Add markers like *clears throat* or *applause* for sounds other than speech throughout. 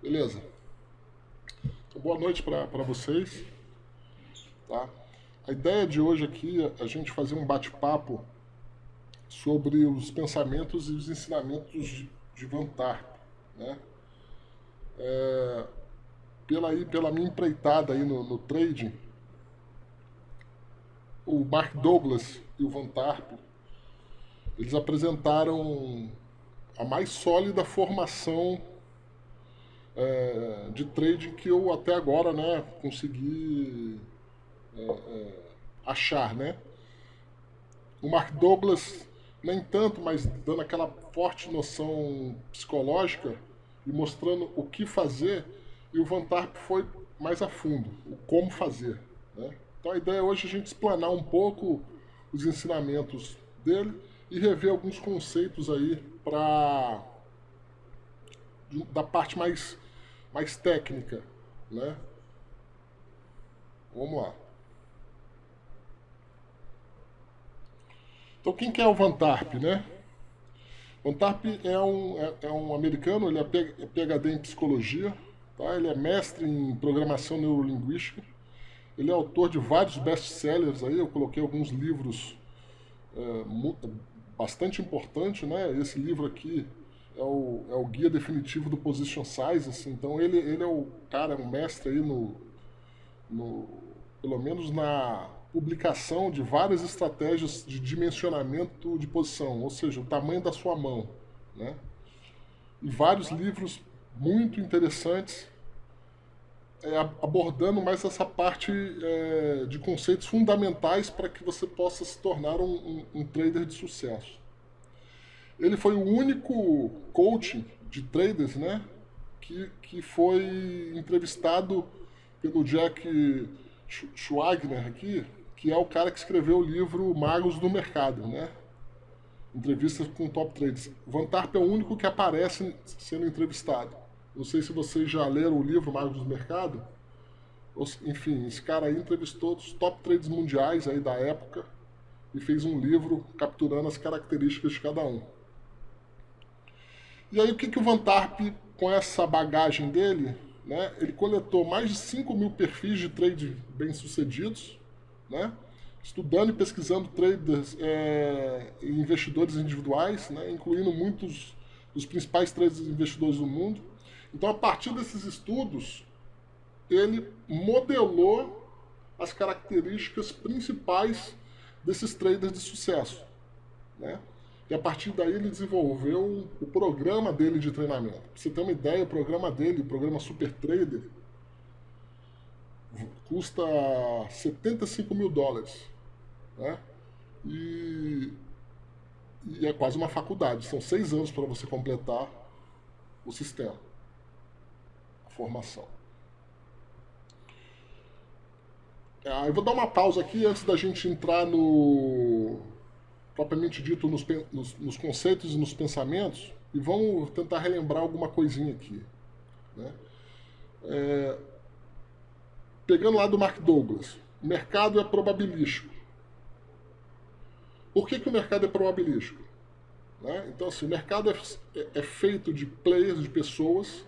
Beleza. Então, boa noite para vocês. Tá? A ideia de hoje aqui é a gente fazer um bate-papo sobre os pensamentos e os ensinamentos de, de Van Tarp, né? É, pela, pela minha empreitada aí no, no trading, o Mark Douglas e o Van Tarp, eles apresentaram a mais sólida formação é, de trading que eu até agora né, consegui é, é, achar. Né? O Mark Douglas, nem tanto, mas dando aquela forte noção psicológica e mostrando o que fazer, e o Van Tarp foi mais a fundo, o como fazer. Né? Então a ideia hoje é a gente explanar um pouco os ensinamentos dele e rever alguns conceitos aí para da parte mais mais técnica, né? Vamos lá. Então quem que é o Van Tarp, né? Van Tarp é um, é, é um americano, ele é PhD é em psicologia, tá? ele é mestre em programação neurolinguística, ele é autor de vários best-sellers aí, eu coloquei alguns livros é, bastante importantes, né? Esse livro aqui é o, é o guia definitivo do Position Size, assim, então ele, ele é o cara, um mestre aí no, no, pelo menos na publicação de várias estratégias de dimensionamento de posição, ou seja, o tamanho da sua mão, né? E vários livros muito interessantes é, abordando mais essa parte é, de conceitos fundamentais para que você possa se tornar um, um, um trader de sucesso. Ele foi o único coach de traders, né, que, que foi entrevistado pelo Jack Schwagner aqui, que é o cara que escreveu o livro Magos do Mercado, né? Entrevistas com top traders. Van Tarp é o único que aparece sendo entrevistado. Não sei se vocês já leram o livro Magos do Mercado. Enfim, esse cara aí entrevistou os top traders mundiais aí da época e fez um livro capturando as características de cada um. E aí o que, que o Van Tarp, com essa bagagem dele, né, ele coletou mais de 5 mil perfis de trade bem-sucedidos, né, estudando e pesquisando traders é, e investidores individuais, né, incluindo muitos dos principais traders e investidores do mundo. Então, a partir desses estudos, ele modelou as características principais desses traders de sucesso. Né? E a partir daí ele desenvolveu o programa dele de treinamento. Pra você ter uma ideia, o programa dele, o programa Super Trader, custa 75 mil dólares. Né? E, e é quase uma faculdade. São seis anos para você completar o sistema, a formação. É, eu vou dar uma pausa aqui antes da gente entrar no propriamente dito nos, nos, nos, conceitos e nos pensamentos e vamos tentar relembrar alguma coisinha aqui. Né? É, pegando lá do Mark Douglas, o mercado é probabilístico. Por que, que o mercado é probabilístico? Né? Então, assim, o mercado é, é, é feito de players, de pessoas.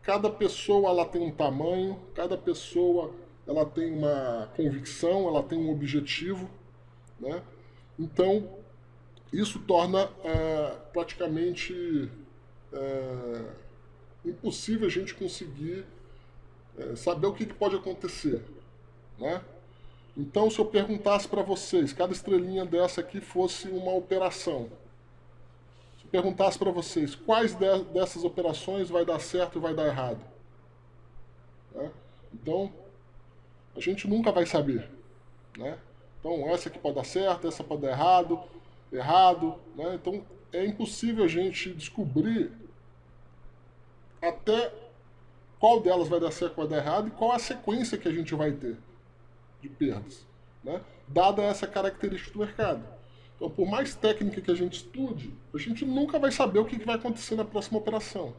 Cada pessoa ela tem um tamanho, cada pessoa ela tem uma convicção, ela tem um objetivo. Né? Então, isso torna é, praticamente é, impossível a gente conseguir é, saber o que, que, pode acontecer. Né? Então, se eu perguntasse para vocês, cada estrelinha dessa aqui fosse uma operação, se eu perguntasse para vocês quais de, dessas operações vai dar certo e vai dar errado, né? então a gente nunca vai saber. Né? Então, essa aqui pode dar certo, essa pode dar errado, errado, né? Então, é impossível a gente descobrir até qual delas vai dar certo, vai dar errado e qual a sequência que a gente vai ter de perdas, né? Dada essa característica do mercado. Então, por mais técnica que a gente estude, a gente nunca vai saber o que vai acontecer na próxima operação.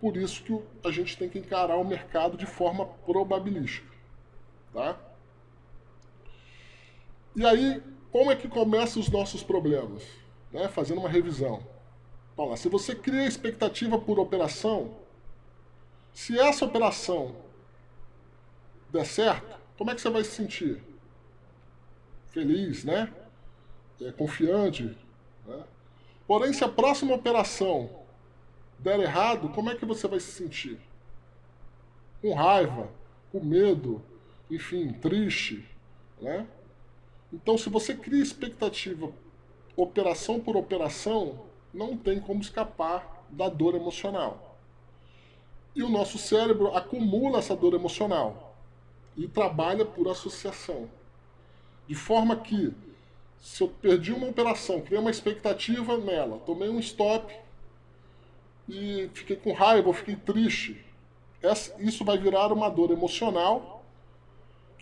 Por isso que a gente tem que encarar o mercado de forma probabilística. Tá? E aí, como é que começam os nossos problemas? Né? Fazendo uma revisão. Se você cria expectativa por operação, Se essa operação der certo, como é que você vai se sentir? Feliz, né? É, confiante. Né? Porém, se a próxima operação der errado, como é que você vai se sentir? Com raiva, com medo, enfim, triste, né? Então, se você cria expectativa operação por operação, não tem como escapar da dor emocional. E o nosso cérebro acumula essa dor emocional e trabalha por associação. De forma que, se eu perdi uma operação, criei uma expectativa nela, tomei um stop e fiquei com raiva, fiquei triste, isso vai virar uma dor emocional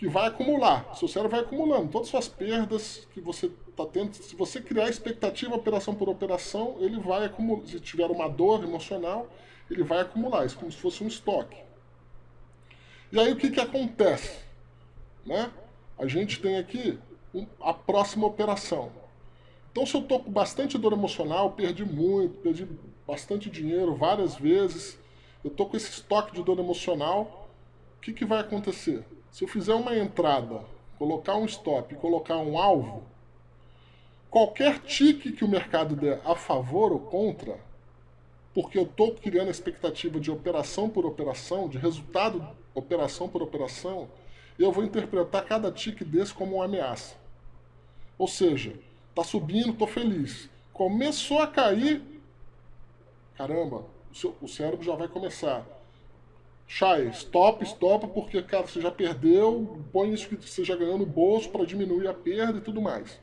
que vai acumular. Seu cérebro vai acumulando todas as suas perdas que você está tendo. Se você criar expectativa operação por operação, ele vai acumular. Se tiver uma dor emocional, ele vai acumular. Isso como se fosse um estoque. E aí o que, que acontece? Né? A gente tem aqui a próxima operação. Então se eu estou com bastante dor emocional, perdi muito, perdi bastante dinheiro várias vezes, eu estou com esse estoque de dor emocional, o que, que vai acontecer? Se eu fizer uma entrada, colocar um stop e colocar um alvo, qualquer tique que o mercado der a favor ou contra, porque eu estou criando a expectativa de operação por operação, de resultado operação por operação, eu vou interpretar cada tique desse como uma ameaça. Ou seja, está subindo, estou feliz. Começou a cair, caramba, o, seu, o cérebro já vai começar. Chay, stop, stop, porque, cara, você já perdeu, põe isso que você já ganhou no bolso para diminuir a perda e tudo mais.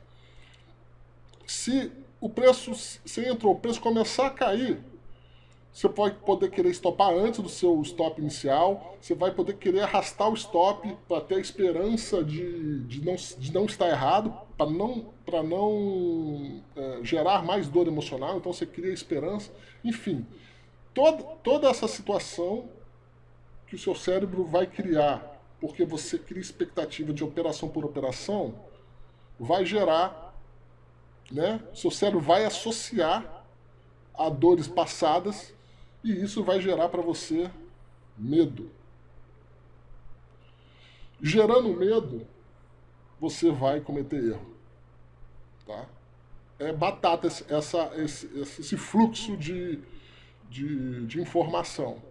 Se o preço, você entrou, o preço começar a cair, você pode poder querer stopar antes do seu stop inicial, você vai poder querer arrastar o stop para ter a esperança de, de, não, de não estar errado, para não, pra não é, gerar mais dor emocional, então você cria esperança. Enfim, toda, toda essa situação que o seu cérebro vai criar, porque você cria expectativa de operação por operação, vai gerar, né? Seu cérebro vai associar a dores passadas e isso vai gerar para você medo. Gerando medo, você vai cometer erro. Tá? É batata essa, esse, esse fluxo de, de, de informação.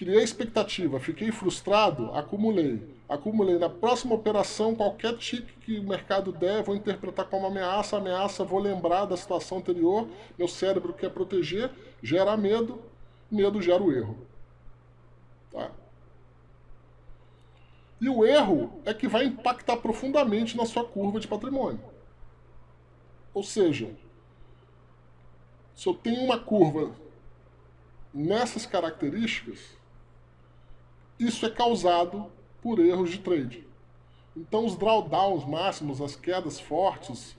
Criei expectativa, fiquei frustrado, acumulei. Acumulei. Na próxima operação, qualquer tique que o mercado der, vou interpretar como ameaça. Ameaça, vou lembrar da situação anterior. Meu cérebro quer proteger, gera medo, medo gera o erro. Tá? E o erro é que vai impactar profundamente na sua curva de patrimônio. Ou seja, se eu tenho uma curva nessas características, isso é causado por erros de trade. Então os drawdowns máximos, as quedas fortes,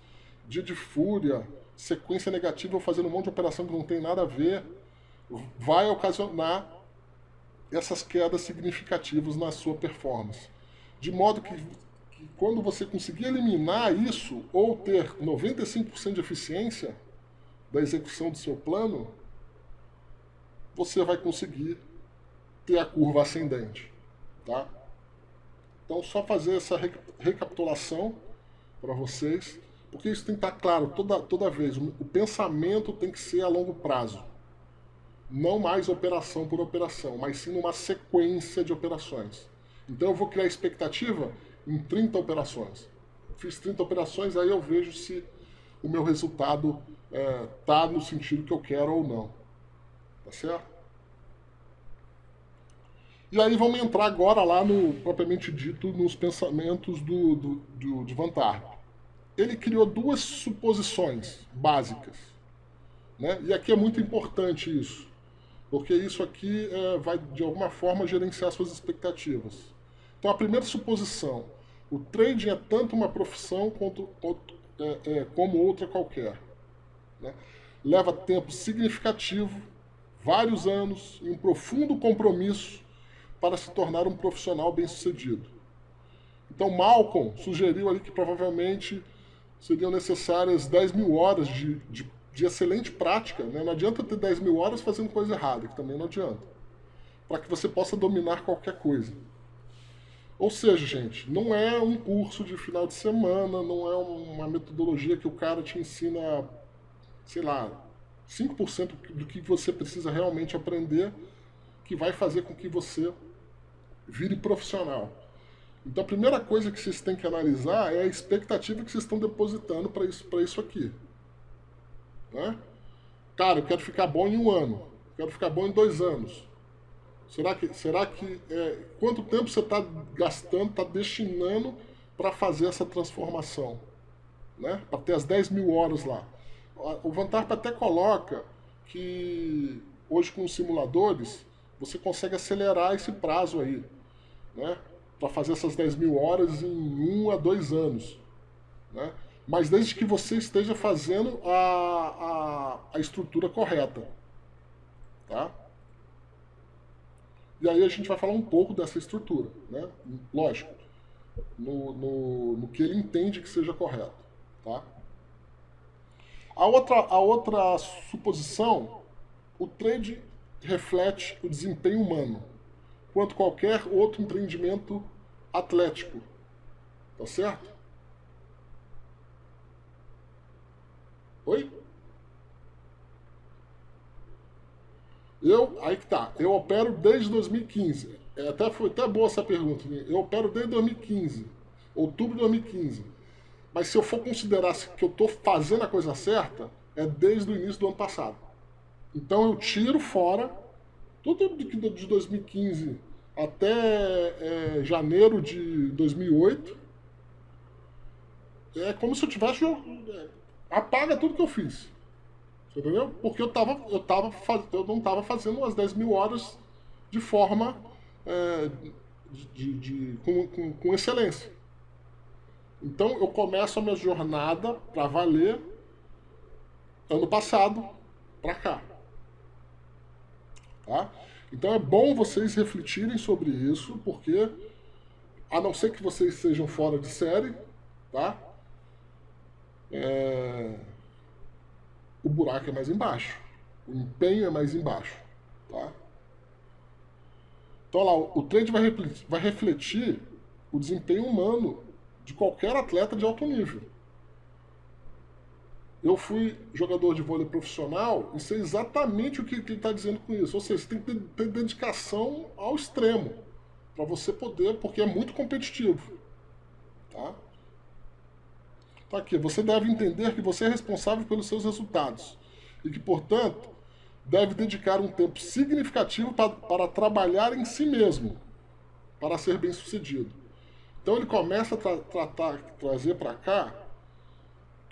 dia de fúria, sequência negativa, fazendo um monte de operação que não tem nada a ver, vai ocasionar essas quedas significativas na sua performance. De modo que, que quando você conseguir eliminar isso, ou ter 95% de eficiência da execução do seu plano, você vai conseguir ter a curva ascendente. Tá? Então, só fazer essa recapitulação para vocês, porque isso tem que estar claro toda, toda vez. O pensamento tem que ser a longo prazo não mais operação por operação, mas sim uma sequência de operações. Então eu vou criar expectativa em 30 operações. Fiz 30 operações, aí eu vejo se o meu resultado está é, no sentido que eu quero ou não. Tá certo? E aí vamos entrar agora lá no, propriamente dito, nos pensamentos do, do, do, de Van Ele criou duas suposições básicas. Né? E aqui é muito importante isso porque isso aqui é, vai, de alguma forma, gerenciar suas expectativas. Então, a primeira suposição, o trading é tanto uma profissão quanto, é, é, como outra qualquer. Né? Leva tempo significativo, vários anos e um profundo compromisso para se tornar um profissional bem-sucedido. Então, Malcolm sugeriu ali que provavelmente seriam necessárias 10 mil horas de, de de excelente prática, né? não adianta ter 10 mil horas fazendo coisa errada, que também não adianta. para que você possa dominar qualquer coisa. Ou seja, gente, não é um curso de final de semana, não é uma metodologia que o cara te ensina, sei lá, 5% do que você precisa realmente aprender, que vai fazer com que você vire profissional. Então a primeira coisa que vocês têm que analisar é a expectativa que vocês estão depositando para isso, isso aqui. Né? Cara, eu quero ficar bom em um ano, quero ficar bom em dois anos. Será que, será que é, quanto tempo você está gastando, está destinando para fazer essa transformação? Né? Para ter as 10 mil horas lá. O Vantarp até coloca que hoje com os simuladores você consegue acelerar esse prazo aí, né? Para fazer essas 10 mil horas em um a dois anos, né? Mas desde que você esteja fazendo a, a, a estrutura correta, tá? E aí a gente vai falar um pouco dessa estrutura, né? Lógico, no, no, no que ele entende que seja correto, tá? A outra, a outra suposição, o trade reflete o desempenho humano, quanto qualquer outro empreendimento atlético, tá certo? Oi? Eu, aí que tá, eu opero desde 2015. É, até foi até boa essa pergunta. Né? Eu opero desde 2015, outubro de 2015. Mas se eu for considerar que eu estou fazendo a coisa certa, é desde o início do ano passado. Então eu tiro fora tudo de 2015 até é, janeiro de 2008. É como se eu tivesse. É, apaga tudo que eu fiz. Entendeu? Porque eu, tava, eu, tava, eu não estava fazendo as 10 mil horas de forma é, de, de, com, com, com, excelência. Então eu começo a minha jornada para valer ano passado para cá. Tá? Então é bom vocês refletirem sobre isso, porque a não ser que vocês sejam fora de série, tá? É o buraco é mais embaixo. O empenho é mais embaixo. Tá? Então lá, o trade vai refletir, vai refletir o desempenho humano de qualquer atleta de alto nível. Eu fui jogador de vôlei profissional e sei exatamente o que, ele está dizendo com isso. Ou seja, você tem que ter, ter dedicação ao extremo para você poder, porque é muito competitivo. Tá? Tá aqui. Você deve entender que você é responsável pelos seus resultados e que, portanto, deve dedicar um tempo significativo para, para trabalhar em si mesmo, para ser bem sucedido. Então ele começa a tra tratar, trazer para cá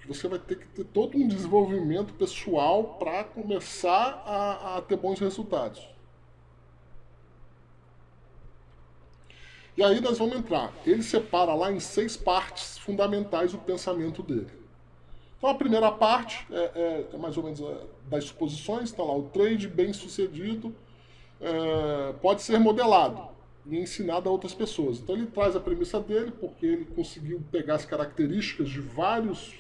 você vai ter que ter todo um desenvolvimento pessoal para começar a, a ter bons resultados. E aí nós vamos entrar. Ele separa lá em seis partes fundamentais o pensamento dele. Então a primeira parte é, é, é mais ou menos é, das suposições, está lá o trade bem sucedido é, pode ser modelado e ensinado a outras pessoas. Então ele traz a premissa dele, porque ele conseguiu pegar as características de vários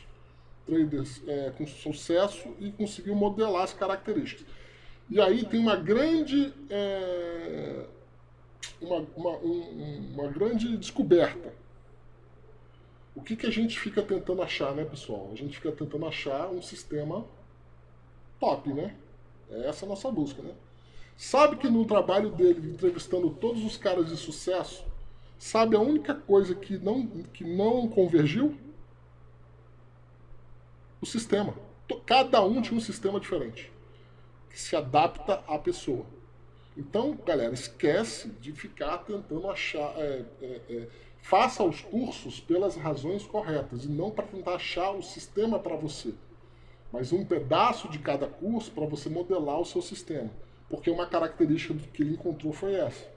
traders é, com sucesso e conseguiu modelar as características. E aí tem uma grande é, uma, uma, um, uma grande descoberta. O que, que a gente fica tentando achar, né, pessoal? A gente fica tentando achar um sistema top, né? É essa a nossa busca, né? Sabe que no trabalho dele, entrevistando todos os caras de sucesso, sabe a única coisa que não, que não convergiu? O sistema. Cada um tinha um sistema diferente, que se adapta à pessoa. Então, galera, esquece de ficar tentando achar. É, é, é, faça os cursos pelas razões corretas e não para tentar achar o sistema para você, mas um pedaço de cada curso para você modelar o seu sistema. Porque uma característica que ele encontrou foi essa.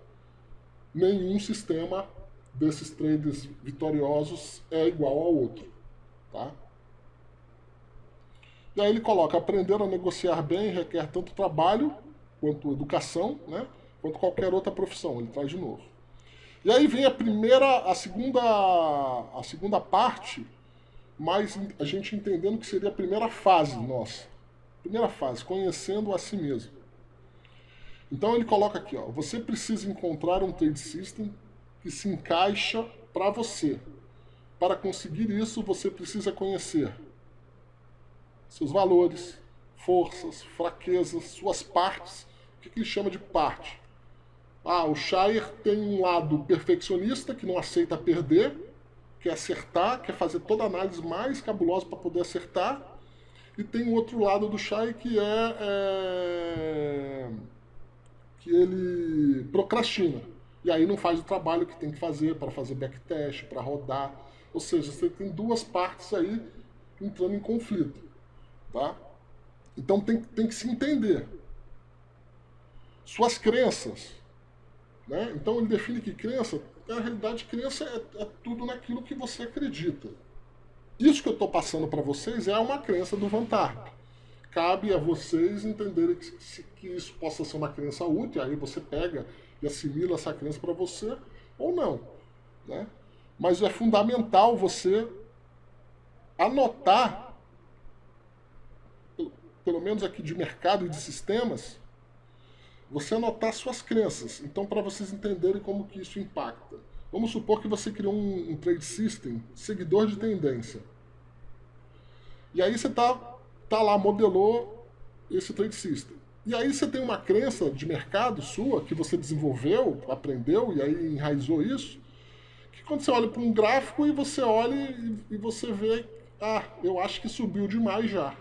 Nenhum sistema desses traders vitoriosos é igual ao outro. Tá? E aí ele coloca, aprender a negociar bem requer tanto trabalho quanto educação, né, quanto qualquer outra profissão, ele traz de novo. E aí vem a primeira, a segunda, a segunda parte, mas a gente entendendo que seria a primeira fase nossa. Primeira fase, conhecendo a si mesmo. Então ele coloca aqui, ó, você precisa encontrar um trade system que se encaixa para você. Para conseguir isso, você precisa conhecer seus valores, forças, fraquezas, suas partes. O que, ele chama de parte? Ah, o Shire tem um lado perfeccionista, que não aceita perder, quer acertar, quer fazer toda a análise mais cabulosa para poder acertar. E tem o outro lado do Shire que é, é que ele procrastina. E aí não faz o trabalho que tem que fazer para fazer backtest, para rodar. Ou seja, você tem duas partes aí entrando em conflito. Tá? Então tem, tem que se entender. Suas crenças. Né? Então ele define que crença, na realidade, crença é, é tudo naquilo que você acredita. Isso que eu estou passando para vocês é uma crença do Van Tarp. Cabe a vocês entenderem que, que isso possa ser uma crença útil, aí você pega e assimila essa crença para você ou não. Né? Mas é fundamental você anotar, pelo menos aqui de mercado e de sistemas, você anotar suas crenças. Então, para vocês entenderem como que isso impacta. Vamos supor que você criou um, um trade system, seguidor de tendência. E aí você está tá lá, modelou esse trade system. E aí você tem uma crença de mercado sua, que você desenvolveu, aprendeu, e aí enraizou isso, que quando você olha para um gráfico e você olha e, e você vê, ah, eu acho que subiu demais já.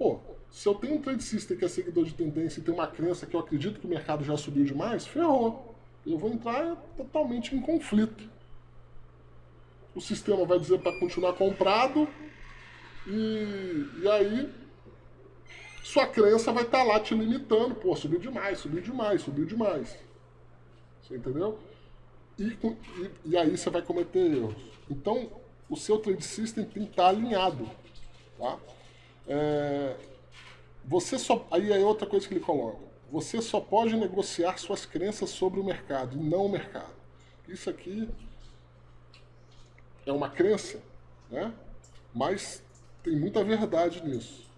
Pô, se eu tenho um trade system que é seguidor de tendência e tem uma crença que eu acredito que o mercado já subiu demais, ferrou. Eu vou entrar totalmente em conflito. O sistema vai dizer para continuar comprado e, e aí sua crença vai estar tá lá te limitando. Pô, subiu demais, subiu demais, subiu demais. Você entendeu? E, e, e aí você vai cometer erros. Então, o seu trade system tem que estar tá alinhado. Tá? É, você só, aí é outra coisa que ele coloca. Você só pode negociar suas crenças sobre o mercado e não o mercado. Isso aqui é uma crença, né? mas tem muita verdade nisso.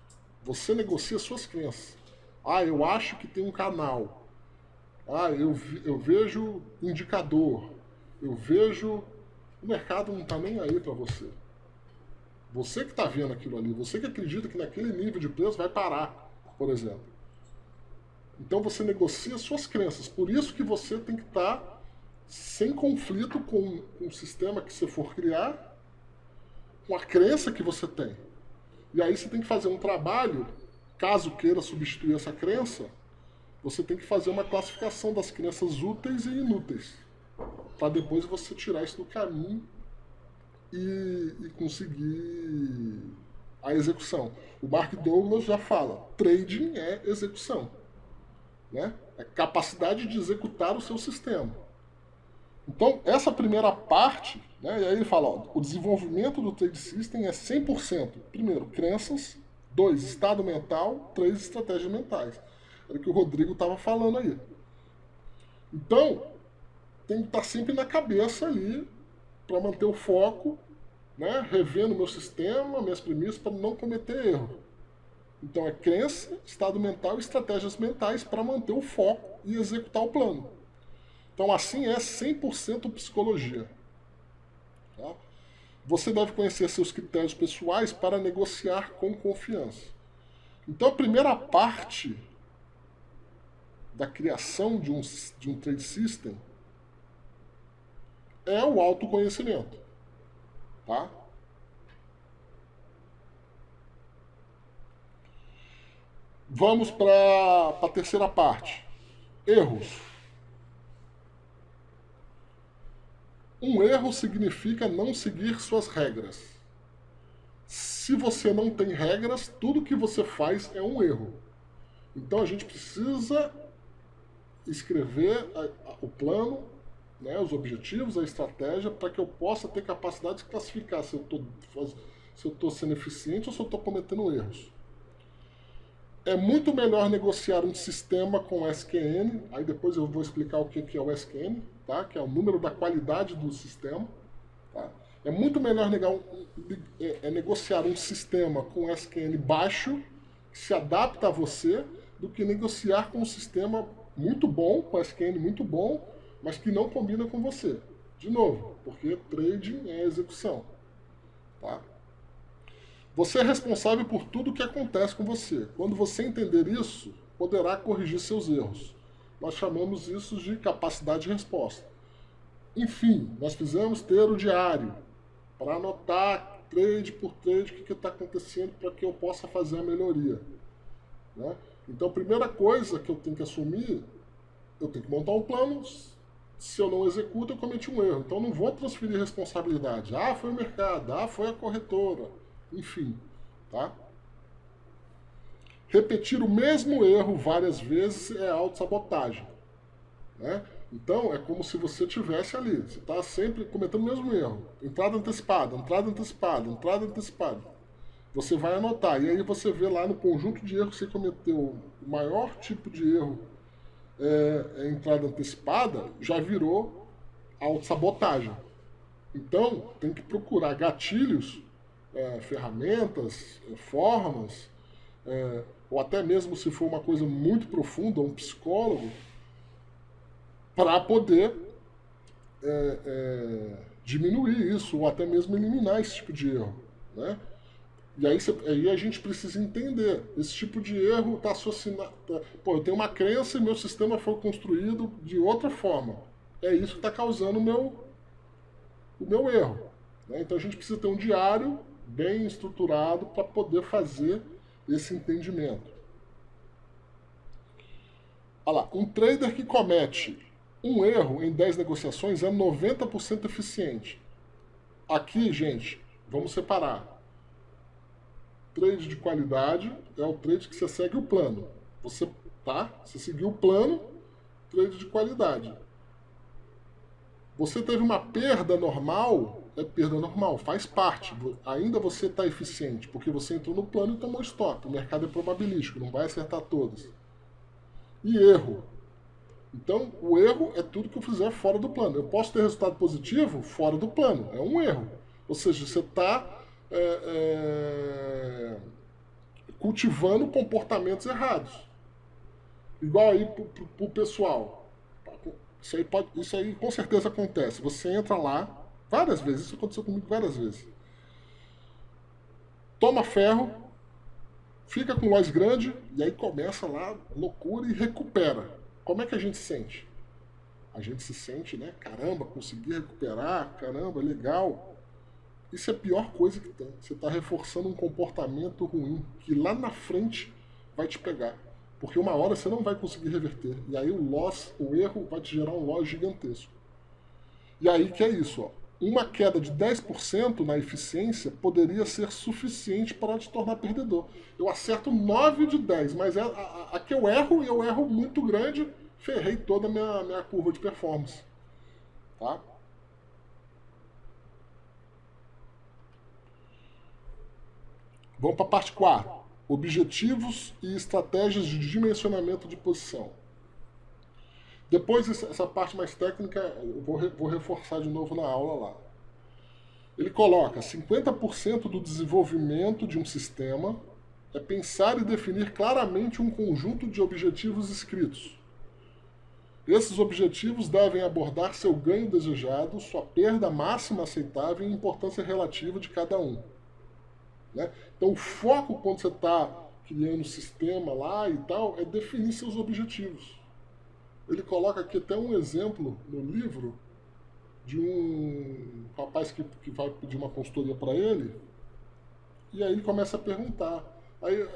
Você negocia suas crenças. Ah, eu acho que tem um canal. Ah, eu, eu vejo indicador. Eu vejo. O mercado não está nem aí para você. Você que está vendo aquilo ali, você que acredita que naquele nível de preço vai parar, por exemplo. Então você negocia suas crenças. Por isso que você tem que estar tá sem conflito com, com o sistema que você for criar, com a crença que você tem. E aí você tem que fazer um trabalho, caso queira substituir essa crença, você tem que fazer uma classificação das crenças úteis e inúteis. Para depois você tirar isso do caminho e, e conseguir a execução. O Mark Douglas já fala, trading é execução. Né? É capacidade de executar o seu sistema. Então, essa primeira parte, né, e aí ele fala, ó, o desenvolvimento do trade system é 100%. Primeiro, crenças. Dois, estado mental. Três, estratégias mentais. Era o que o Rodrigo estava falando aí. Então, tem que estar tá sempre na cabeça ali para manter o foco, né, revendo meu sistema, minhas premissas, para não cometer erro. Então, é crença, estado mental e estratégias mentais para manter o foco e executar o plano. Então, assim é 100% psicologia. Tá? Você deve conhecer seus critérios pessoais para negociar com confiança. Então, a primeira parte da criação de um, de um trade system é o autoconhecimento. Tá? Vamos para a terceira parte. Erros. Um erro significa não seguir suas regras. Se você não tem regras, tudo que você faz é um erro. Então a gente precisa escrever o plano, né, os objetivos, a estratégia, para que eu possa ter capacidade de classificar se eu estou sendo eficiente ou se eu estou cometendo erros. É muito melhor negociar um sistema com SQN, aí depois eu vou explicar o que é o SQN, tá? que é o número da qualidade do sistema. Tá? É muito melhor negar é, é negociar um sistema com SQN baixo, que se adapta a você, do que negociar com um sistema muito bom, com SQN muito bom, mas que não combina com você. De novo, porque trading é execução. Tá? Você é responsável por tudo o que acontece com você. Quando você entender isso, poderá corrigir seus erros. Nós chamamos isso de capacidade de resposta. Enfim, nós fizemos ter o diário para anotar trade por trade o que está acontecendo para que eu possa fazer a melhoria. Né? Então, a primeira coisa que eu tenho que assumir, eu tenho que montar um plano. Se eu não executo, eu cometi um erro. Então, não vou transferir responsabilidade. Ah, foi o mercado. Ah, foi a corretora. Enfim, tá? Repetir o mesmo erro várias vezes é autossabotagem. Né? Então, é como se você tivesse ali. Você está sempre cometendo o mesmo erro. Entrada antecipada, entrada antecipada, entrada antecipada. Você vai anotar. E aí você vê lá no conjunto de erros que você cometeu, o maior tipo de erro é, é entrada antecipada, já virou autossabotagem. Então, tem que procurar gatilhos, é, ferramentas, é, formas, é, ou até mesmo se for uma coisa muito profunda, um psicólogo, para poder é, diminuir isso, ou até mesmo eliminar esse tipo de erro. Né? E aí, aí, a gente precisa entender, esse tipo de erro está associado... Tá, pô, eu tenho uma crença e meu sistema foi construído de outra forma. É isso que está causando o meu, o meu erro. Né? Então a gente precisa ter um diário bem estruturado para poder fazer esse entendimento. Olha lá, um trader que comete um erro em 10 negociações é 90% eficiente. Aqui, gente, vamos separar. Trade de qualidade é o trade que você segue o plano. Você, tá? Você seguiu o plano, trade de qualidade. Você teve uma perda normal, é perda normal, faz parte. Ainda você está eficiente, porque você entrou no plano e tomou stop. O mercado é probabilístico, não vai acertar todas. E erro. Então, o erro é tudo que eu fizer fora do plano. Eu posso ter resultado positivo fora do plano. É um erro. Ou seja, você está é, é, cultivando comportamentos errados. Igual aí para o pessoal. Isso aí, pode, isso aí com certeza acontece. Você entra lá, várias vezes, isso aconteceu comigo várias vezes. Toma ferro, fica com loss grande, e aí começa lá loucura e recupera. Como é que a gente sente? A gente se sente, né? Caramba, consegui recuperar, caramba, legal. Isso é a pior coisa que tem. Você está reforçando um comportamento ruim que lá na frente vai te pegar. Porque uma hora você não vai conseguir reverter. E aí o loss, o erro, vai te gerar um loss gigantesco. E aí que é isso, ó. Uma queda de 10% na eficiência poderia ser suficiente para te tornar perdedor. Eu acerto 9 de 10, mas é, aqui eu erro e eu erro muito grande, ferrei toda a minha, minha curva de performance. Tá? Vamos para a parte 4 objetivos e estratégias de dimensionamento de posição. Depois, essa parte mais técnica, eu vou, vou reforçar de novo na aula lá. Ele coloca 50% do desenvolvimento de um sistema é pensar e definir claramente um conjunto de objetivos escritos. Esses objetivos devem abordar seu ganho desejado, sua perda máxima aceitável e importância relativa de cada um. Né? Então o foco quando você está criando o sistema lá e tal é definir seus objetivos. Ele coloca aqui até um exemplo no livro de um rapaz que, que vai pedir uma consultoria para ele e aí ele começa a perguntar aí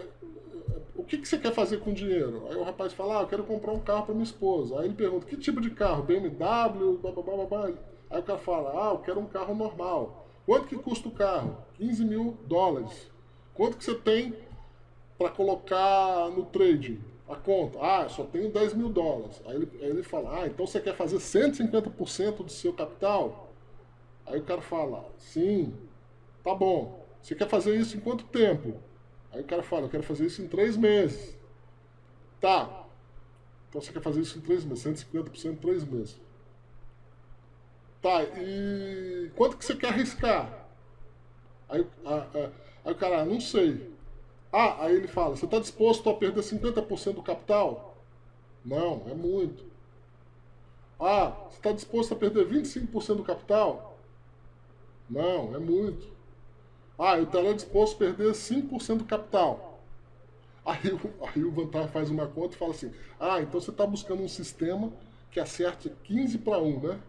o que, que você quer fazer com o dinheiro? Aí o rapaz fala, ah, eu quero comprar um carro para minha esposa. Aí ele pergunta, que tipo de carro? BMW, blá, blá, blá, blá. Aí o cara fala, ah, eu quero um carro normal. Quanto que custa o carro? 15 mil dólares. Quanto que você tem para colocar no trade? A conta? Ah, só tenho 10 mil dólares. Aí ele, aí ele fala, ah, então você quer fazer 150% do seu capital? Aí o cara fala, sim, tá bom. Você quer fazer isso em quanto tempo? Aí o cara fala, eu quero fazer isso em 3 meses. Tá. Então você quer fazer isso em 3 meses, 150% em 3 meses. Tá, e quanto que você quer arriscar? Aí, aí o cara, não sei. Ah, aí ele fala, você está disposto a perder 50% do capital? Não, é muito. Ah, você está disposto a perder 25% do capital? Não, é muito. Ah, eu estaria disposto a perder 5% do capital. Aí, aí o Vantar faz uma conta e fala assim, ah, então você está buscando um sistema que acerte 15 para 1, né?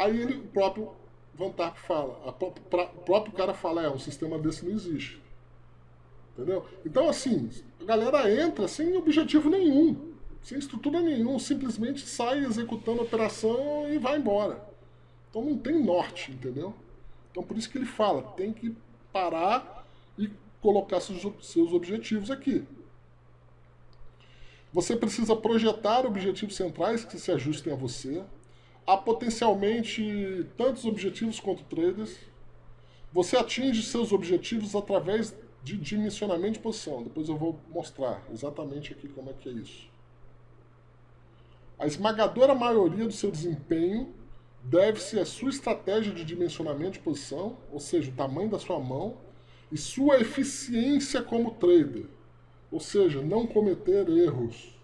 Aí ele, o próprio Vantar fala, o próprio cara fala, é, um sistema desse não existe. Entendeu? Então, assim, a galera entra sem objetivo nenhum, sem estrutura nenhum, simplesmente sai executando a operação e vai embora. Então não tem norte, entendeu? Então por isso que ele fala, tem que parar e colocar seus, seus objetivos aqui. Você precisa projetar objetivos centrais que se ajustem a você. Há potencialmente tantos objetivos quanto traders. Você atinge seus objetivos através de dimensionamento de posição. Depois eu vou mostrar exatamente aqui como é que é isso. A esmagadora maioria do seu desempenho deve-se à sua estratégia de dimensionamento de posição, ou seja, o tamanho da sua mão, e sua eficiência como trader, ou seja, não cometer erros.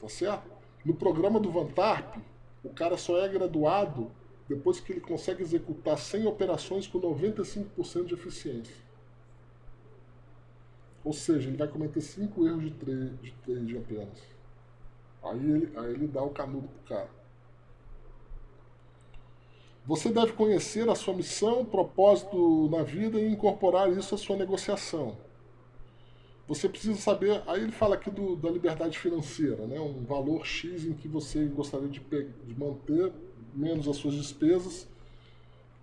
Tá certo? No programa do Vantarp, o cara só é graduado depois que ele consegue executar 100 operações com 95% de eficiência. Ou seja, ele vai cometer 5 erros de trade, de trade apenas. Aí ele, aí ele dá o canudo pro cara. Você deve conhecer a sua missão, propósito na vida e incorporar isso à sua negociação. Você precisa saber, aí ele fala aqui do, da liberdade financeira, né? um valor X em que você gostaria de, de manter menos as suas despesas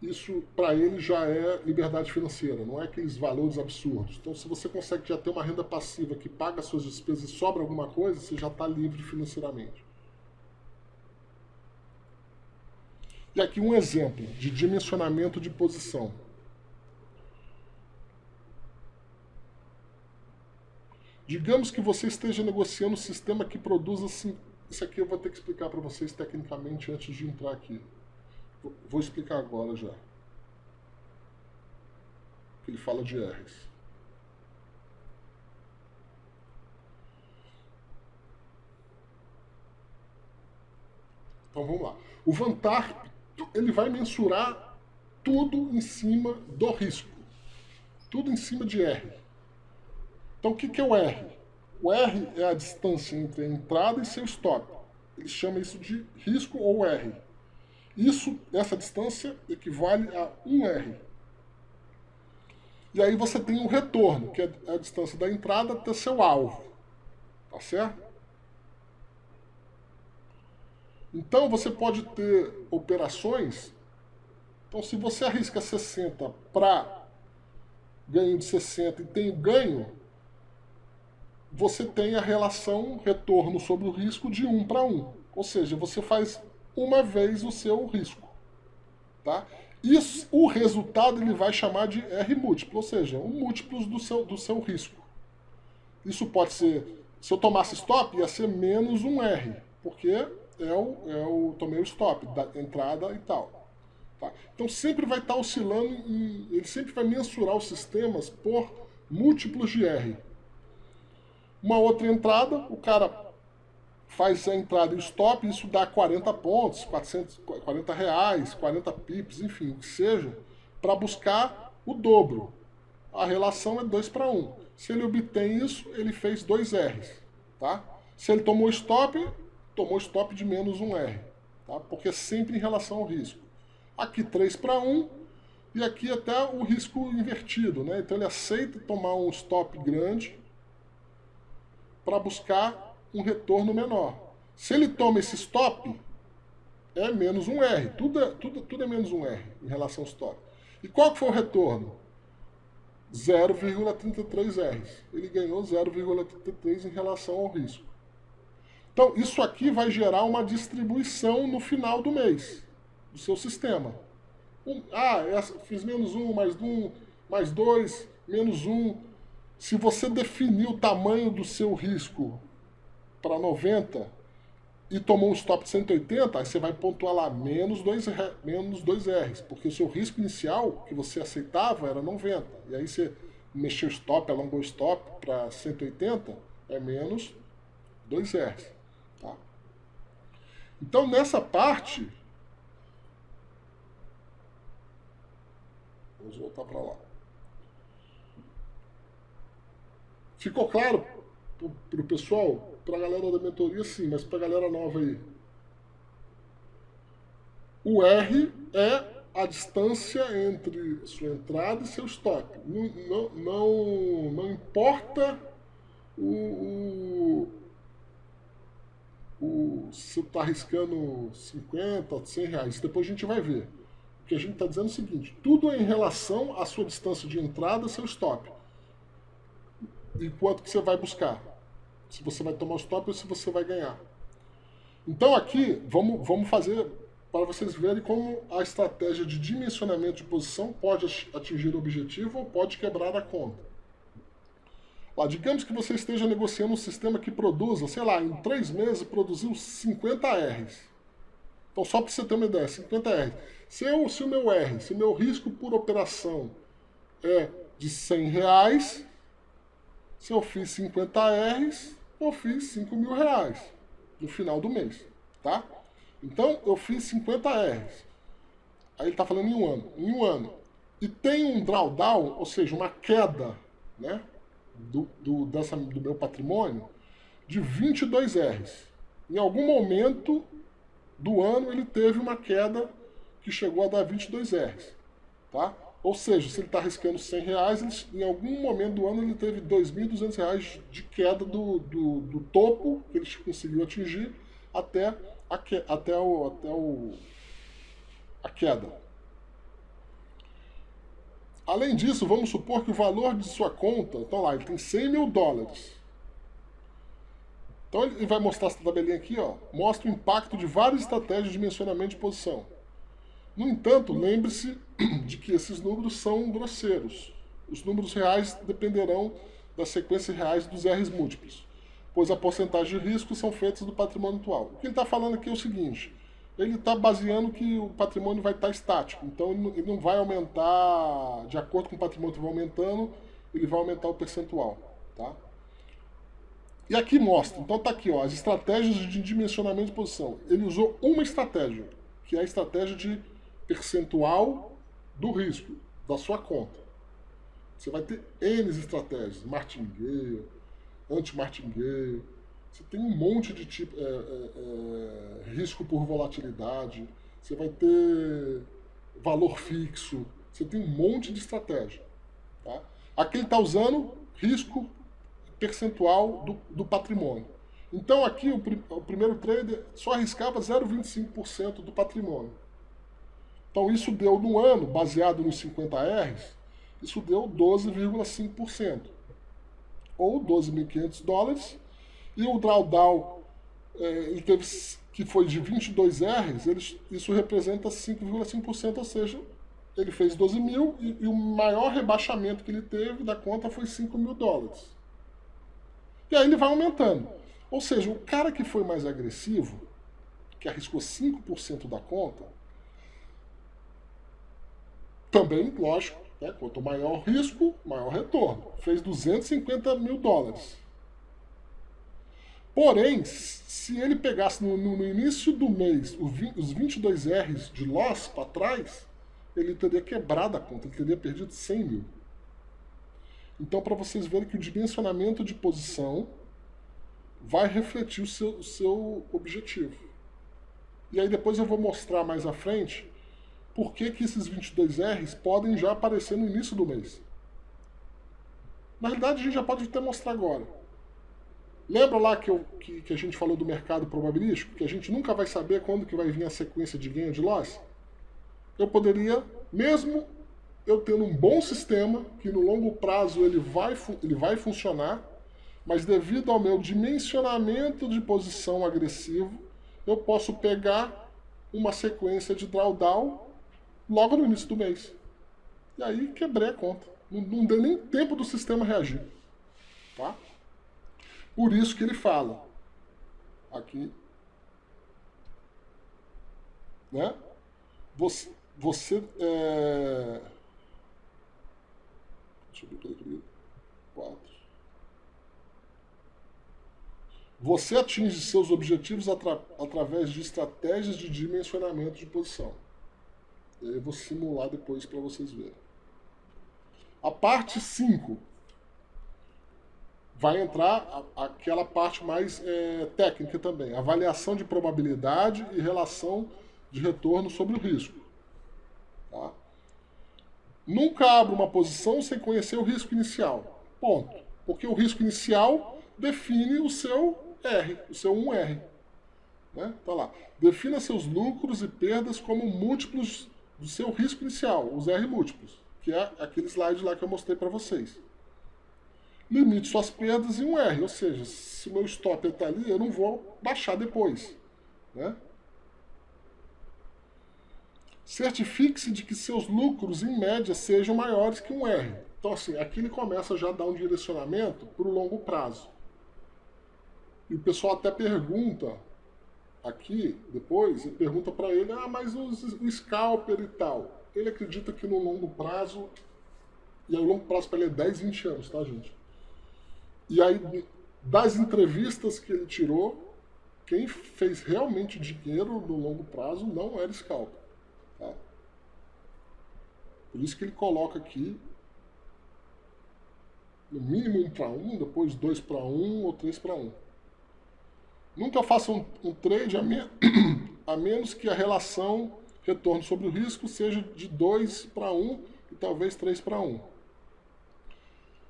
isso para ele já é liberdade financeira, não é aqueles valores absurdos. Então, se você consegue já ter uma renda passiva que paga as suas despesas e sobra alguma coisa, você já está livre financeiramente. E aqui um exemplo de dimensionamento de posição. Digamos que você esteja negociando um sistema que produza assim. Isso aqui eu vou ter que explicar para vocês tecnicamente antes de entrar aqui. Vou explicar agora já. Ele fala de R's. Então vamos lá. O Vantar, ele vai mensurar tudo em cima do risco. Tudo em cima de R. Então o que, que é o R? O R é a distância entre a entrada e seu stop. Ele chama isso de risco ou R. Isso, essa distância equivale a 1R. E aí você tem um retorno, que é a distância da entrada até seu alvo. Tá certo? Então você pode ter operações. Então se você arrisca 60 para ganho de 60 e tem o ganho, você tem a relação retorno sobre o risco de 1 para 1. Ou seja, você faz uma vez o seu risco. Tá? Isso, o resultado ele vai chamar de R múltiplo, ou seja, um múltiplos do seu, do seu risco. Isso pode ser, se eu tomasse stop, ia ser menos um R, porque é o, é tomei o stop, da entrada e tal. Tá? Então sempre vai estar oscilando, em, ele sempre vai mensurar os sistemas por múltiplos de R. Uma outra entrada, o cara faz a entrada e o stop, isso dá 40 pontos, 400, 40 reais, 40 pips, enfim, o que seja, para buscar o dobro. A relação é 2 para 1. Se ele obtém isso, ele fez 2 R's. Tá? Se ele tomou stop, tomou stop de menos 1 R. Tá? Porque é sempre em relação ao risco. Aqui 3 para 1 e aqui até o risco invertido. Né? Então ele aceita tomar um stop grande para buscar um retorno menor. Se ele toma esse stop, é menos um R. Tudo é, tudo, tudo é menos um R em relação ao stop. E qual que foi o retorno? 0,33 R. Ele ganhou 0,33 em relação ao risco. Então, isso aqui vai gerar uma distribuição no final do mês, do seu sistema. Um, ah, essa, fiz menos um, mais um, mais dois, menos um. Se você definir o tamanho do seu risco para 90 e tomou um stop de 180, aí você vai pontuar lá menos 2, menos 2 R's, porque o seu risco inicial que você aceitava era 90. E aí você mexeu o stop, alongou o stop para 180, é menos dois R's. Tá? Então, nessa parte, vamos voltar para lá. Ficou claro para o pessoal? Para a galera da mentoria, sim, mas para a galera nova aí. O R é a distância entre sua entrada e seu stop. Não, não, não, não importa o, o, o se está arriscando 50, 100 reais. Depois a gente vai ver. O que a gente está dizendo é o seguinte, tudo é em relação à sua distância de entrada e seu stop. E quanto que você vai buscar. Se você vai tomar o stop ou se você vai ganhar. Então aqui, vamos, vamos fazer para vocês verem como a estratégia de dimensionamento de posição pode atingir o objetivo ou pode quebrar a conta. Lá, digamos que você esteja negociando um sistema que produza, sei lá, em três meses produziu 50 R's. Então, só para você ter uma ideia, 50 R's. Se, eu, se o meu R, se o meu risco por operação é de 100 reais, se eu fiz 50 R's, eu fiz 5 mil reais no final do mês, tá? Então, eu fiz 50 R's. Aí ele está falando em um ano. Em um ano. E tem um drawdown, ou seja, uma queda né, do, do, dessa, do meu patrimônio de 22 R's. Em algum momento do ano ele teve uma queda que chegou a dar 22 R's. Tá? Ou seja, se ele está arriscando 100 reais, ele, em algum momento do ano ele teve 2.200 reais de queda do, do, do topo que ele conseguiu atingir até a até, o, até o, a queda. Além disso, vamos supor que o valor de sua conta, então lá, ele tem 100 mil dólares. Então ele vai mostrar essa tabelinha aqui, ó, mostra o impacto de várias estratégias de mencionamento de posição. No entanto, lembre-se de que esses números são grosseiros. Os números reais dependerão das sequências reais dos R's múltiplos pois a porcentagem de risco são feitas do patrimônio atual. O que ele está falando aqui é o seguinte, ele está baseando que o patrimônio vai estar tá estático, então ele não vai aumentar, de acordo com o patrimônio que vai aumentando, ele vai aumentar o percentual. Tá? E aqui mostra, então está aqui, ó, as estratégias de dimensionamento de posição. Ele usou uma estratégia, que é a estratégia de percentual do risco da sua conta. Você vai ter N estratégias, martingale, anti-martingale, você tem um monte de tipo, é, é, é, risco por volatilidade, você vai ter valor fixo, você tem um monte de estratégia. Tá? Aqui ele está usando risco percentual do, do patrimônio. Então aqui o, o primeiro trader só arriscava 0,25% do patrimônio. Então isso deu no ano, baseado nos 50 R's, isso deu 12,5% ou 12.500 dólares, e o drawdown é, teve, que foi de 22 R's, ele, isso representa 5,5%, ou seja, ele fez 12 mil e, e, o maior rebaixamento que ele teve da conta foi 5 mil dólares. E aí ele vai aumentando. Ou seja, o cara que foi mais agressivo, que arriscou 5% da conta, também, lógico, né? Quanto maior o risco, maior retorno. Fez 250 mil dólares. Porém, se ele pegasse no, no, no início do mês os 22 R's de loss para trás, ele teria quebrado a conta, ele teria perdido 100 mil. Então, para vocês verem que o dimensionamento de posição vai refletir o seu, o seu objetivo. E aí depois eu vou mostrar mais à frente por que, que esses 22Rs podem já aparecer no início do mês. Na realidade, a gente já pode até mostrar agora. Lembra lá que, eu, que, que, a gente falou do mercado probabilístico? Que a gente nunca vai saber quando que vai vir a sequência de ganho de loss? Eu poderia, mesmo eu tendo um bom sistema, que no longo prazo ele vai, ele vai funcionar, mas devido ao meu dimensionamento de posição agressivo, eu posso pegar uma sequência de drawdown logo no início do mês. E aí quebrei a conta. Não, não deu nem tempo do sistema reagir. Tá? Por isso que ele fala aqui, né? Você, você é... eu aqui. Você atinge seus objetivos atra através de estratégias de dimensionamento de posição. Eu vou simular depois para vocês verem. A parte 5 vai entrar aquela parte mais é, técnica também, avaliação de probabilidade e relação de retorno sobre o risco. Tá? Nunca abra uma posição sem conhecer o risco inicial. Ponto. Porque o risco inicial define o seu R, o seu 1R. Né? Tá lá. Defina seus lucros e perdas como múltiplos do seu risco inicial, os R múltiplos, que é aquele slide lá que eu mostrei para vocês. Limite suas perdas em um R, ou seja, se o meu stop está ali, eu não vou baixar depois. Né? Certifique-se de que seus lucros, em média, sejam maiores que um R. Então, assim, aqui ele começa já a dar um direcionamento para o longo prazo. E o pessoal até pergunta aqui, depois, e pergunta para ele, ah, mas o, o scalper e tal. Ele acredita que no longo prazo, e o longo prazo para ele é 10, 20 anos, tá, gente? E aí, das entrevistas que ele tirou, quem fez realmente dinheiro no longo prazo não era scalper. Tá? Por isso que ele coloca aqui no mínimo 1 para 1, depois 2 para 1 ou 3 para 1. Nunca faça um, um trade a, me, *clears throat* a, menos que a relação retorno sobre o risco seja de 2 para 1 e talvez 3 para 1.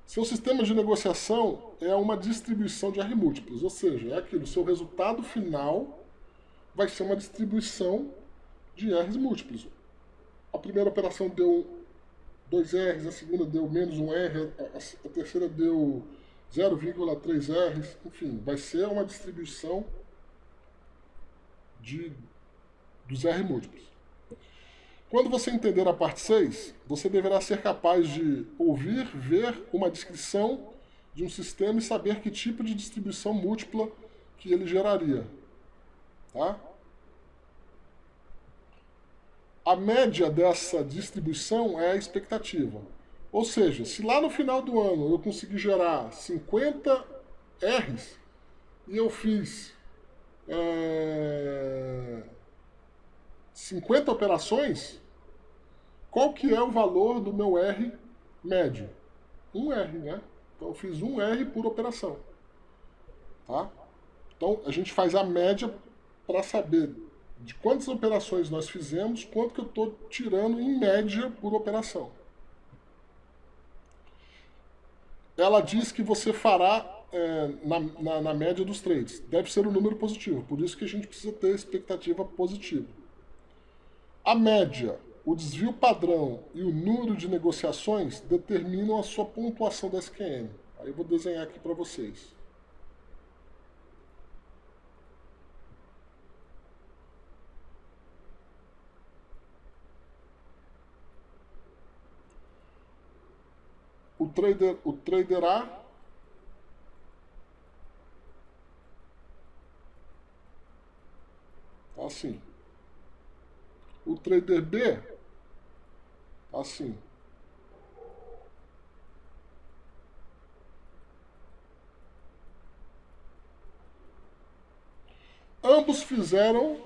Seu sistema de negociação é uma distribuição de R múltiplos, ou seja, é aquilo, seu resultado final vai ser uma distribuição de R's múltiplos. A primeira operação deu 2 R's, a segunda deu menos 1 R, a, a terceira deu 0,3 R's, enfim, vai ser uma distribuição de, dos R múltiplos. Quando você entender a parte 6, você deverá ser capaz de ouvir, ver uma descrição de um sistema e saber que tipo de distribuição múltipla que ele geraria. Tá? A média dessa distribuição é a expectativa. Ou seja, se lá no final do ano eu conseguir gerar 50 R's e eu fiz é, 50 operações, qual que é o valor do meu R médio? 1 R, né? Então eu fiz 1 R por operação. Tá? Então a gente faz a média para saber de quantas operações nós fizemos, quanto que eu estou tirando em média por operação. Ela diz que você fará é, na, na, na, média dos trades. Deve ser um número positivo, por isso que a gente precisa ter expectativa positiva. A média, o desvio padrão e o número de negociações determinam a sua pontuação da SQM. Aí eu vou desenhar aqui para vocês. O trader, o trader A tá assim. O trader B tá assim. Ambos fizeram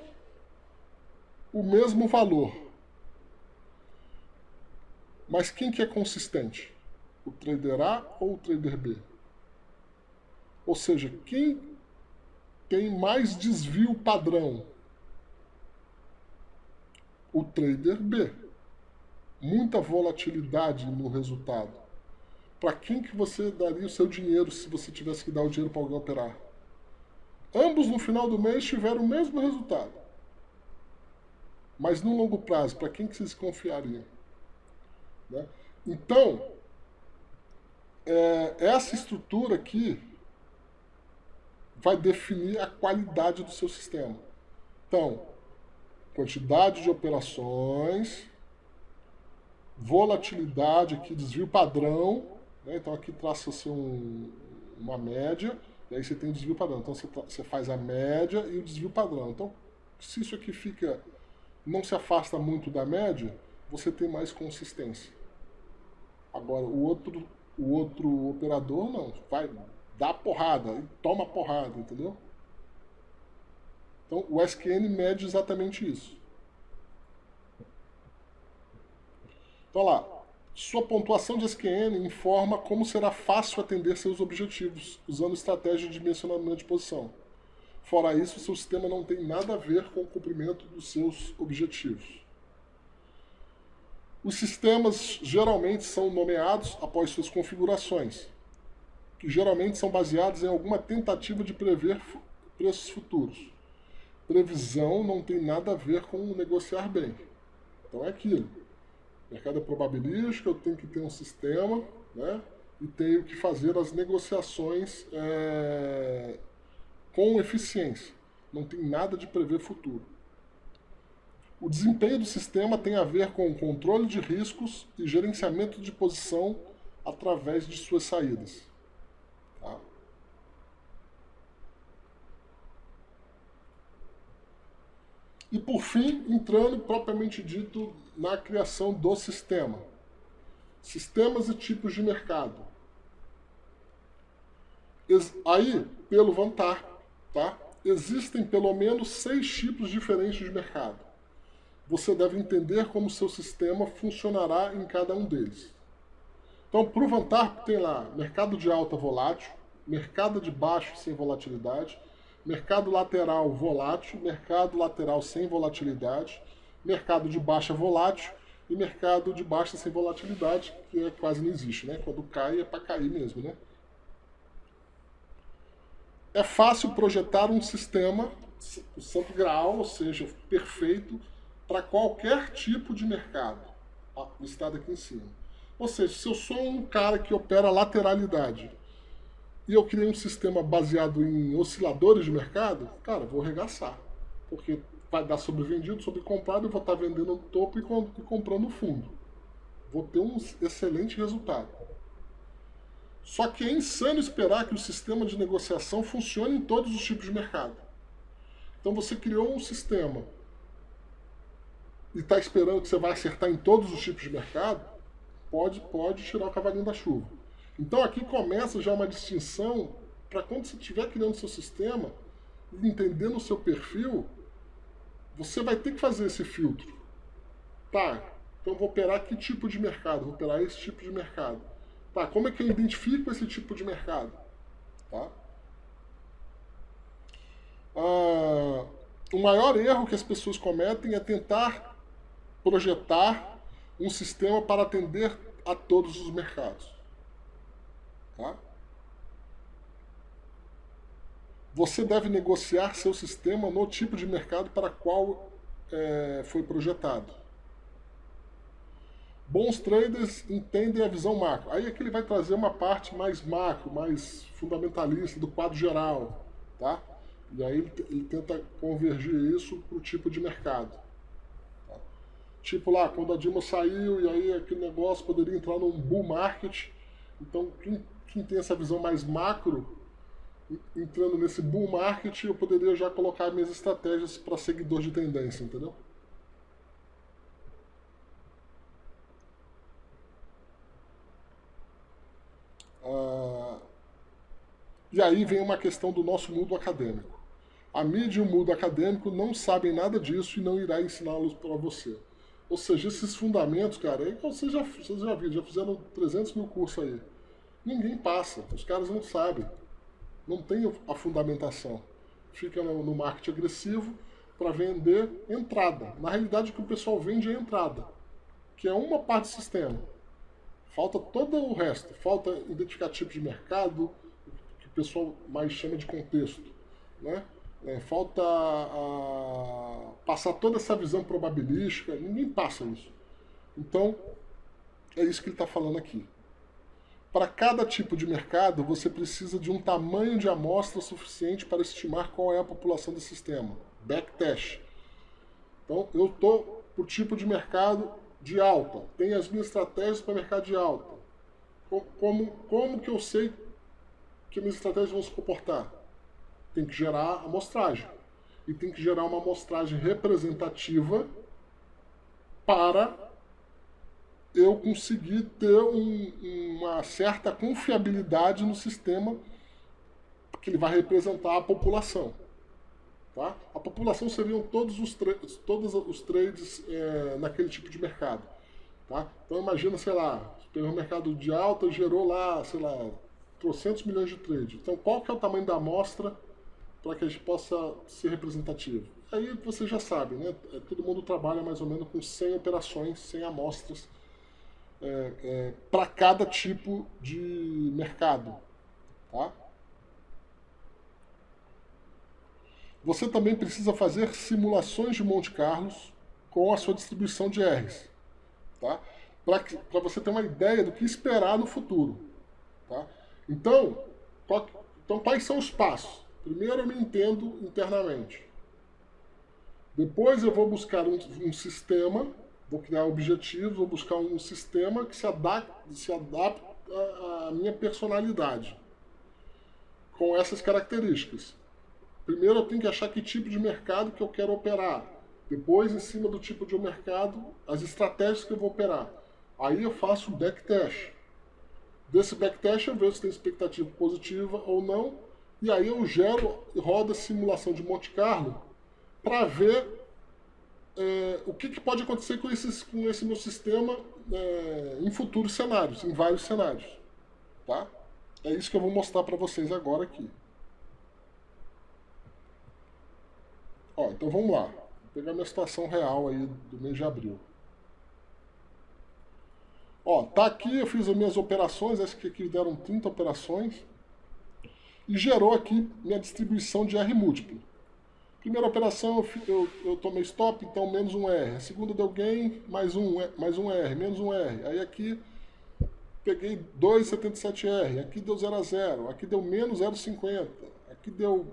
o mesmo valor. Mas quem que é consistente? O trader A ou o trader B. Ou seja, quem tem mais desvio padrão? O trader B. Muita volatilidade no resultado. Para quem que você daria o seu dinheiro se você tivesse que dar o dinheiro para alguém operar? Ambos no final do mês tiveram o mesmo resultado. Mas no longo prazo, para quem que vocês confiariam? Né? Então, é, essa estrutura aqui vai definir a qualidade do seu sistema. Então, quantidade de operações, volatilidade aqui, desvio padrão, né? então aqui traça-se um, uma média, e aí você tem o desvio padrão. Então você, você faz a média e o desvio padrão. Então, se isso aqui fica, não se afasta muito da média, você tem mais consistência. Agora, o outro o outro operador não, vai dá porrada, e toma porrada, entendeu? Então o SQN mede exatamente isso. Então lá, sua pontuação de SQN informa como será fácil atender seus objetivos, usando estratégia de dimensionamento de posição. Fora isso, seu sistema não tem nada a ver com o cumprimento dos seus objetivos. Os sistemas geralmente são nomeados após suas configurações, que geralmente são baseados em alguma tentativa de prever preços futuros. Previsão não tem nada a ver com negociar bem. Então é aquilo. Mercado é probabilístico, eu tenho que ter um sistema, né? E tenho que fazer as negociações é, com eficiência. Não tem nada de prever futuro. O desempenho do sistema tem a ver com o controle de riscos e gerenciamento de posição através de suas saídas. Tá? E por fim, entrando propriamente dito na criação do sistema. Sistemas e tipos de mercado. Aí, pelo Vantar, tá? existem pelo menos seis tipos diferentes de mercado. Você deve entender como seu sistema funcionará em cada um deles. Então, para o Vantar, tem lá mercado de alta volátil, mercado de baixo sem volatilidade, mercado lateral volátil, mercado lateral sem volatilidade, mercado de baixa volátil e mercado de baixa sem volatilidade, que é, quase não existe, né? Quando cai é para cair mesmo, né? É fácil projetar um sistema, o santo graal, ou seja, perfeito, para qualquer tipo de mercado, listado aqui em cima. Ou seja, se eu sou um cara que opera lateralidade, e eu criei um sistema baseado em osciladores de mercado, cara, vou regaçar. Porque vai dar sobrevendido, sobrecomprado, eu vou estar vendendo no topo e comprando no fundo. Vou ter um excelente resultado. Só que é insano esperar que o sistema de negociação funcione em todos os tipos de mercado. Então você criou um sistema e está esperando que você vai acertar em todos os tipos de mercado, pode, pode tirar o cavalinho da chuva. Então aqui começa já uma distinção para quando você estiver criando seu sistema, entendendo o seu perfil, você vai ter que fazer esse filtro. Tá, então vou operar que tipo de mercado? Vou operar esse tipo de mercado. Tá, como é que eu identifico esse tipo de mercado? Tá? Ah, o maior erro que as pessoas cometem é tentar projetar um sistema para atender a todos os mercados. Tá? Você deve negociar seu sistema no tipo de mercado para qual é, foi projetado. Bons traders entendem a visão macro. Aí aqui ele vai trazer uma parte mais macro, mais fundamentalista do quadro geral. Tá? E aí ele, ele tenta convergir isso para o tipo de mercado. Tipo lá, quando a Dilma saiu e aí aquele negócio poderia entrar num bull market. Então quem quem tem essa visão mais macro, entrando nesse bull market, eu poderia já colocar minhas estratégias para seguidor de tendência, entendeu? Ah, e aí vem uma questão do nosso mundo acadêmico. A mídia e o mundo acadêmico não sabem nada disso e não irá ensiná-los para você. Ou seja, esses fundamentos, cara, aí vocês já, vocês já viram, já fizeram 300 mil cursos aí. Ninguém passa, os caras não sabem. Não tem a fundamentação. Fica no, no marketing agressivo para vender entrada. Na realidade, o que o pessoal vende é entrada, que é uma parte do sistema. Falta todo o resto. Falta identificar tipo de mercado, que o pessoal mais chama de contexto. Né? É, falta a, passar toda essa visão probabilística. Ninguém passa isso. Então, é isso que ele está falando aqui. Para cada tipo de mercado, você precisa de um tamanho de amostra suficiente para estimar qual é a população do sistema. Backtest. Então, eu estou por tipo de mercado de alta. Tenho as minhas estratégias para mercado de alta. Como, como que eu sei que minhas estratégias vão se comportar? Tem que gerar amostragem. E tem que gerar uma amostragem representativa para eu consegui ter um, uma certa confiabilidade no sistema que ele vai representar a população. Tá? A população seriam todos os, todos os trades é, naquele tipo de mercado. Tá? Então imagina, sei lá, pegou um mercado de alta, gerou lá, sei lá, trocentos milhões de trades. Então qual que é o tamanho da amostra para que a gente possa ser representativo? Aí você já sabe, né? É, todo mundo trabalha mais ou menos com 100 operações, 100 amostras é, é, para cada tipo de mercado. Tá? Você também precisa fazer simulações de Monte Carlos com a sua distribuição de R's. Tá? Para você ter uma ideia do que esperar no futuro. Tá? Então, qual, então, quais são os passos? Primeiro eu me entendo internamente. Depois eu vou buscar um, um sistema, vou criar objetivos, vou buscar um sistema que se adapte, se adapte à minha personalidade com essas características. Primeiro eu tenho que achar que tipo de mercado que eu quero operar. Depois, em cima do tipo de mercado, as estratégias que eu vou operar. Aí eu faço backtest. Desse backtest eu vejo se tem expectativa positiva ou não. E aí eu gero e rodo a simulação de Monte Carlo para ver é, o que, que, pode acontecer com, esses, com esse meu sistema é, em futuros cenários, em vários cenários. Tá? É isso que eu vou mostrar para vocês agora aqui. Ó, então vamos lá. Vou pegar minha situação real aí do mês de abril. Ó, tá aqui, eu fiz as minhas operações, acho que aqui deram 30 operações. E gerou aqui minha distribuição de R múltiplo. Primeira operação eu, eu, eu, tomei stop, então menos um R. A segunda deu gain, mais um, mais um R, menos um R. Aí aqui peguei 2,77R, aqui deu 0 a 0, aqui deu menos 0,50, aqui deu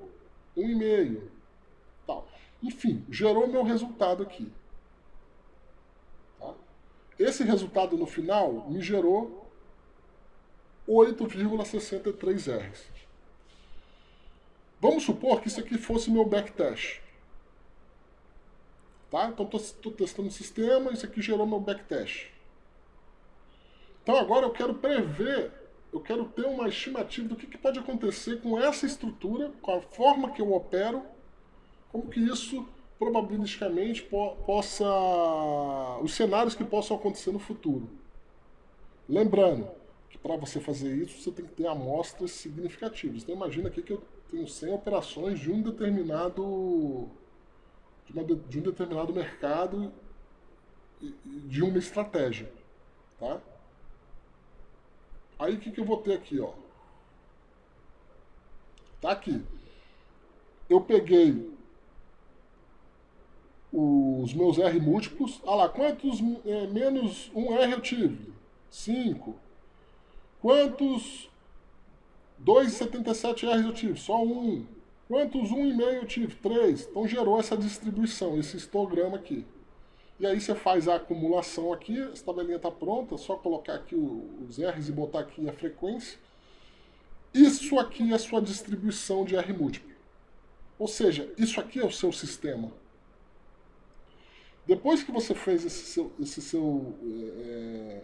1,5. Tal. Enfim, gerou meu resultado aqui. Tá? Esse resultado no final me gerou 8,63 R's. Vamos supor que isso aqui fosse meu backtest. Tá? Então estou testando o sistema, isso aqui gerou meu backtest. Então agora eu quero prever, eu quero ter uma estimativa do que, que pode acontecer com essa estrutura, com a forma que eu opero, como que isso probabilisticamente po possa, os cenários que possam acontecer no futuro. Lembrando que para você fazer isso, você tem que ter amostras significativas. Então imagina aqui que eu tenho 100 operações de um determinado de, uma, de um determinado mercado de uma estratégia, tá? Aí o que, que eu vou ter aqui, ó? Tá aqui. Eu peguei os meus R múltiplos. Ah lá, quantos é, menos um R eu tive? 5. Quantos 2,77 R eu tive? Só um. Quantos 1,5 eu tive? 3. Então gerou essa distribuição, esse histograma aqui. E aí você faz a acumulação aqui, essa tabelinha está pronta, é só colocar aqui os R's e botar aqui a frequência. Isso aqui é a sua distribuição de R múltiplo. Ou seja, isso aqui é o seu sistema. Depois que você fez esse seu, esse seu é,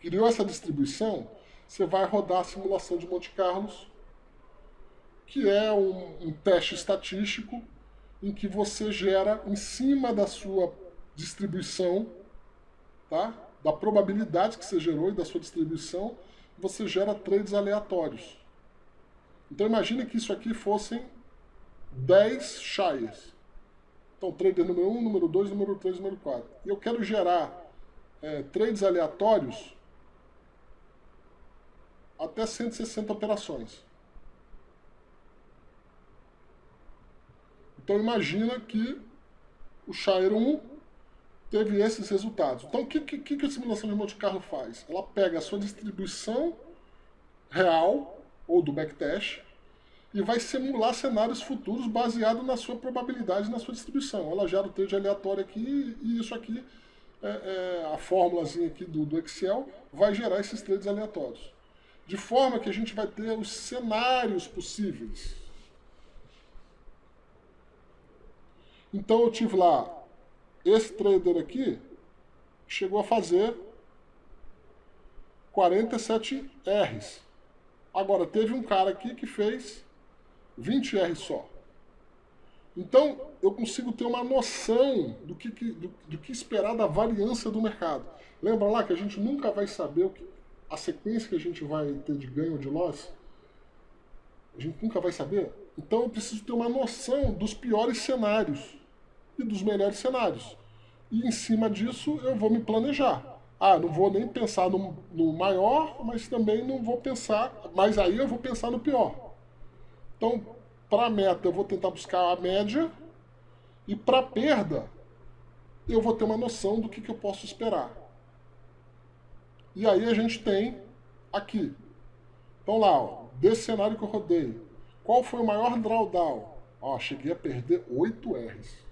criou essa distribuição, você vai rodar a simulação de Monte Carlos, que é um, um teste estatístico em que você gera em cima da sua distribuição, tá? da probabilidade que você gerou e da sua distribuição, você gera trades aleatórios. Então imagine que isso aqui fossem 10 shires. Então, trader número 1, número 2, número 3, número 4. E eu quero gerar é, trades aleatórios até 160 operações. Então imagina que o Shire 1 teve esses resultados. Então, o que, que, que a simulação de Monte Carlo faz? Ela pega a sua distribuição real, ou do backtest, e vai simular cenários futuros baseado na sua probabilidade, na sua distribuição. Ela gera o trade aleatório aqui, e isso aqui, é, é, a fórmulazinha aqui do, do Excel, vai gerar esses trades aleatórios. De forma que a gente vai ter os cenários possíveis. Então eu tive lá esse trader aqui chegou a fazer 47 R's. Agora, teve um cara aqui que fez 20 R só. Então, eu consigo ter uma noção do que, do, do, que esperar da variância do mercado. Lembra lá que a gente nunca vai saber que, a sequência que a gente vai ter de ganho ou de loss? A gente nunca vai saber. Então, eu preciso ter uma noção dos piores cenários e dos melhores cenários. E em cima disso, eu vou me planejar. Ah, não vou nem pensar no, no maior, mas também não vou pensar... Mas aí eu vou pensar no pior. Então, para a meta, eu vou tentar buscar a média. E para perda, eu vou ter uma noção do que, que eu posso esperar. E aí a gente tem aqui. Então lá, ó, desse cenário que eu rodei, qual foi o maior drawdown? Ó, cheguei a perder 8 R's.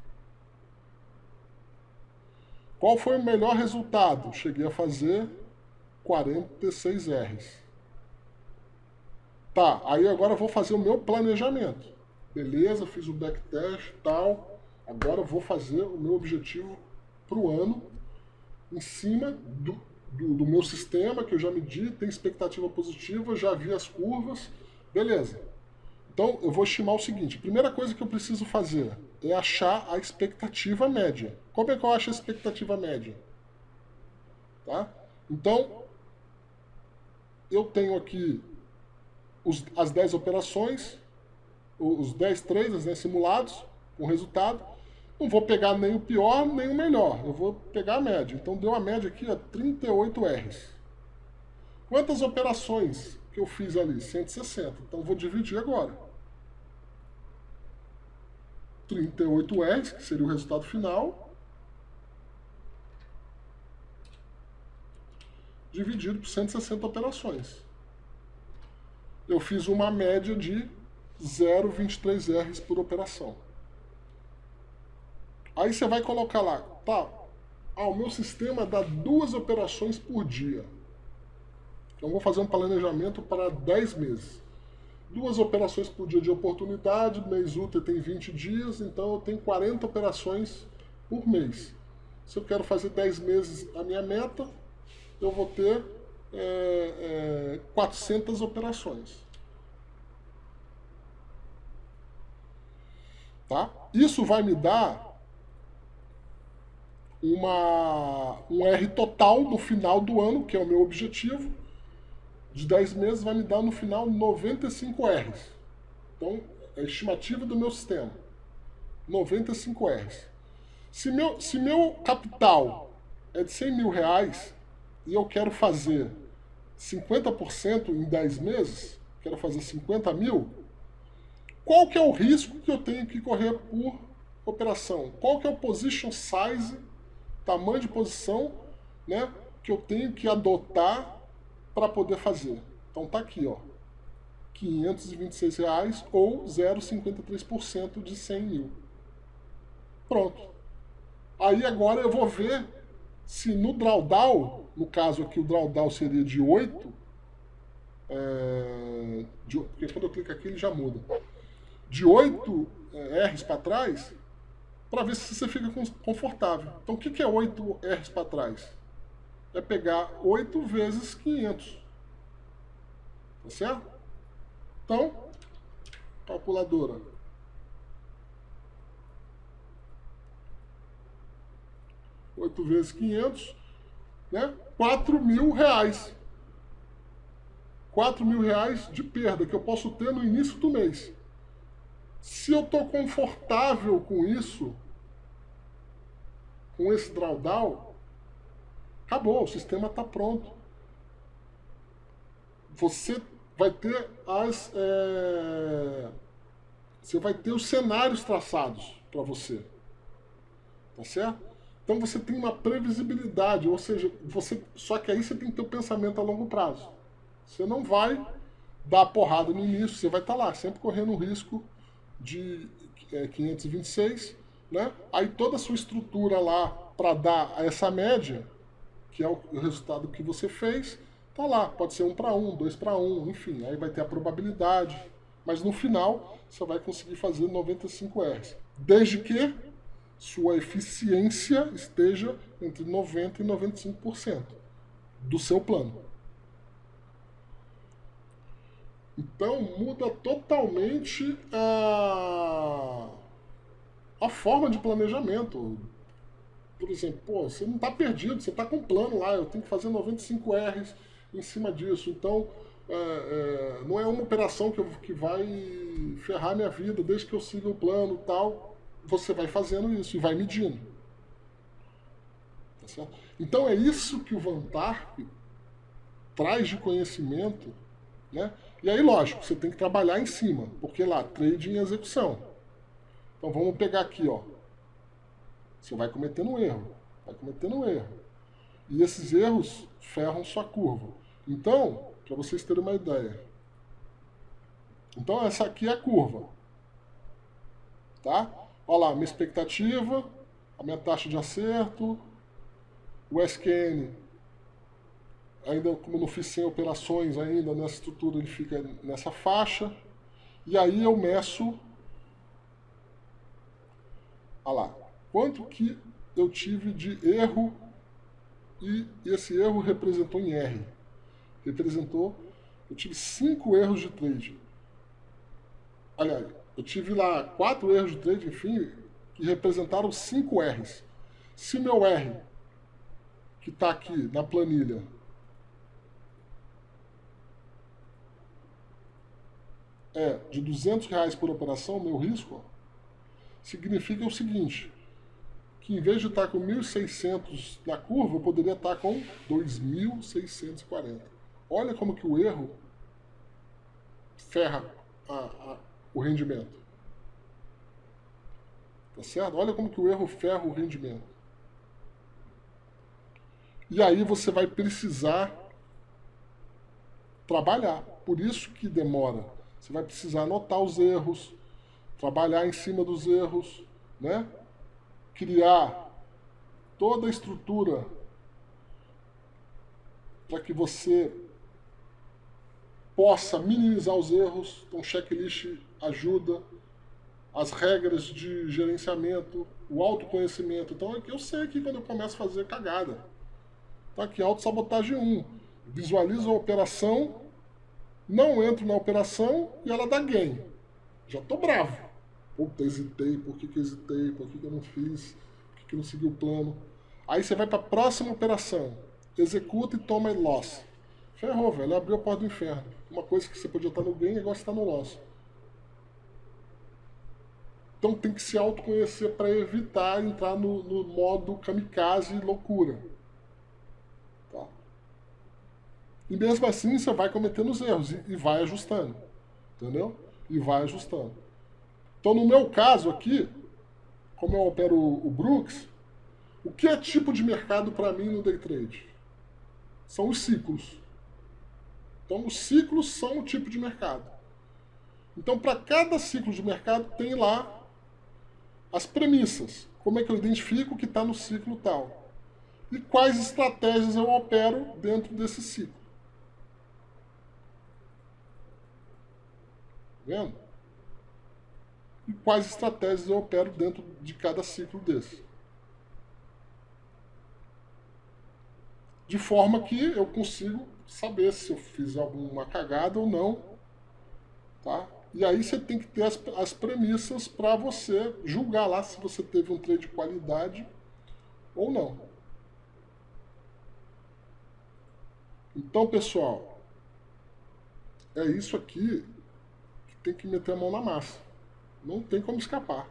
Qual foi o melhor resultado? Cheguei a fazer 46 R's. Tá, aí agora eu vou fazer o meu planejamento. Beleza, fiz o backtest e tal. Agora eu vou fazer o meu objetivo para o ano em cima do, do, do, meu sistema que eu já medi, tem expectativa positiva, já vi as curvas. Beleza. Então eu vou estimar o seguinte: primeira coisa que eu preciso fazer é achar a expectativa média. Como é que eu acho a expectativa média? Tá? Então, eu tenho aqui os, as 10 operações, os 10 traders né, simulados, com resultado. Não vou pegar nem o pior, nem o melhor. Eu vou pegar a média. Então deu a média aqui, ó, 38 Rs. Quantas operações que eu fiz ali? 160. Então vou dividir agora. 38 Rs, que seria o resultado final, dividido por 160 operações eu fiz uma média de 0,23 Rs por operação. Aí você vai colocar lá, tá, ah, o meu sistema dá duas operações por dia. Então vou fazer um planejamento para 10 meses. Duas operações por dia de oportunidade, mês útil tem 20 dias, então eu tenho 40 operações por mês. Se eu quero fazer 10 meses a minha meta, eu vou ter é, é, 400 operações. Tá? Isso vai me dar uma, um R total no final do ano, que é o meu objetivo, de 10 meses, vai me dar no final 95 Rs. Então, é a estimativa do meu sistema. 95 Rs. Se meu, se meu capital é de 100 mil reais e eu quero fazer 50% em 10 meses, quero fazer 50 mil, qual que é o risco que eu tenho que correr por operação? Qual que é o position size, tamanho de posição, né, que eu tenho que adotar para poder fazer? Então tá aqui, ó, 526 reais ou 0,53% de 100 mil. Pronto. Aí agora eu vou ver se no drawdown, no caso aqui o drawdown seria de 8, é, de, porque quando eu clico aqui ele já muda de 8 é, R's para trás para ver se você fica confortável. Então, o que é 8 R's para trás? É pegar 8 vezes 500. Tá certo? Então, calculadora. Oito vezes 500, né? 4 mil reais. 4 mil reais de perda que eu posso ter no início do mês. Se eu estou confortável com isso, com esse drawdown, acabou, o sistema está pronto. Você vai ter as. É... Você vai ter os cenários traçados para você. Tá certo? Então você tem uma previsibilidade, ou seja, você só que aí você tem que ter o um pensamento a longo prazo. Você não vai dar porrada no início, você vai estar tá lá, sempre correndo o risco de é, 526, né? Aí toda a sua estrutura lá para dar essa média, que é o resultado que você fez, tá lá. Pode ser um para um, dois para um, enfim, aí vai ter a probabilidade. Mas no final, você vai conseguir fazer 95 R's. Desde que sua eficiência esteja entre 90% e 95% do seu plano. Então muda totalmente a, a forma de planejamento. Por exemplo, pô, você não está perdido, você está com um plano lá, eu tenho que fazer 95 R's em cima disso. Então, é, é, não é uma operação que, eu, que vai ferrar minha vida, desde que eu siga o plano tal. Você vai fazendo isso e vai medindo. Tá então é isso que o Vantarp traz de conhecimento, né? E aí, lógico, você tem que trabalhar em cima, porque lá, trading e execução. Então vamos pegar aqui, ó. Você vai cometendo um erro, vai cometendo um erro. E esses erros ferram sua curva. Então, para vocês terem uma ideia. Então essa aqui é a curva. Tá? Olha lá, minha expectativa, a minha taxa de acerto, o SQN ainda como não fiz 100 operações ainda nessa estrutura, ele fica nessa faixa. E aí eu meço, olha lá, quanto que eu tive de erro e esse erro representou em R. Representou, eu tive 5 erros de trade. Aliás, eu tive lá 4 erros de trade, enfim, que representaram 5 R's. Se meu R, que está aqui na planilha, é de 200 reais por operação, meu risco, significa o seguinte, que em vez de estar com 1.600 na curva, eu poderia estar com 2.640. Olha como que o erro ferra a, a, o rendimento. Tá certo? Olha como que o erro ferra o rendimento. E aí você vai precisar trabalhar. Por isso que demora você vai precisar anotar os erros, trabalhar em cima dos erros, né? criar toda a estrutura para que você possa minimizar os erros. Então, checklist ajuda, as regras de gerenciamento, o autoconhecimento. Então, eu sei que quando eu começo a fazer cagada. Então, aqui, autossabotagem 1. Visualiza a operação não entro na operação e ela dá gain. Já tô bravo. Puta, hesitei, por que, que hesitei, por que, que eu não fiz, por que, que eu não segui o plano. Aí você vai para a próxima operação, executa e toma loss. Ferrou, velho, abriu a porta do inferno. Uma coisa que você podia estar no gain, agora está no loss. Então tem que se autoconhecer para evitar entrar no, no modo kamikaze loucura. E mesmo assim você vai cometendo os erros e, e vai ajustando. Entendeu? E vai ajustando. Então no meu caso aqui, como eu opero o, Brooks, o que é tipo de mercado para mim no day trade? São os ciclos. Então os ciclos são o tipo de mercado. Então para cada ciclo de mercado tem lá as premissas. Como é que eu identifico que está no ciclo tal? E quais estratégias eu opero dentro desse ciclo. Vendo? E quais estratégias eu opero dentro de cada ciclo desse. De forma que eu consigo saber se eu fiz alguma cagada ou não. Tá? E aí você tem que ter as, as premissas para você julgar lá se você teve um trade de qualidade ou não. Então, pessoal, é isso aqui tem que meter a mão na massa. Não tem como escapar.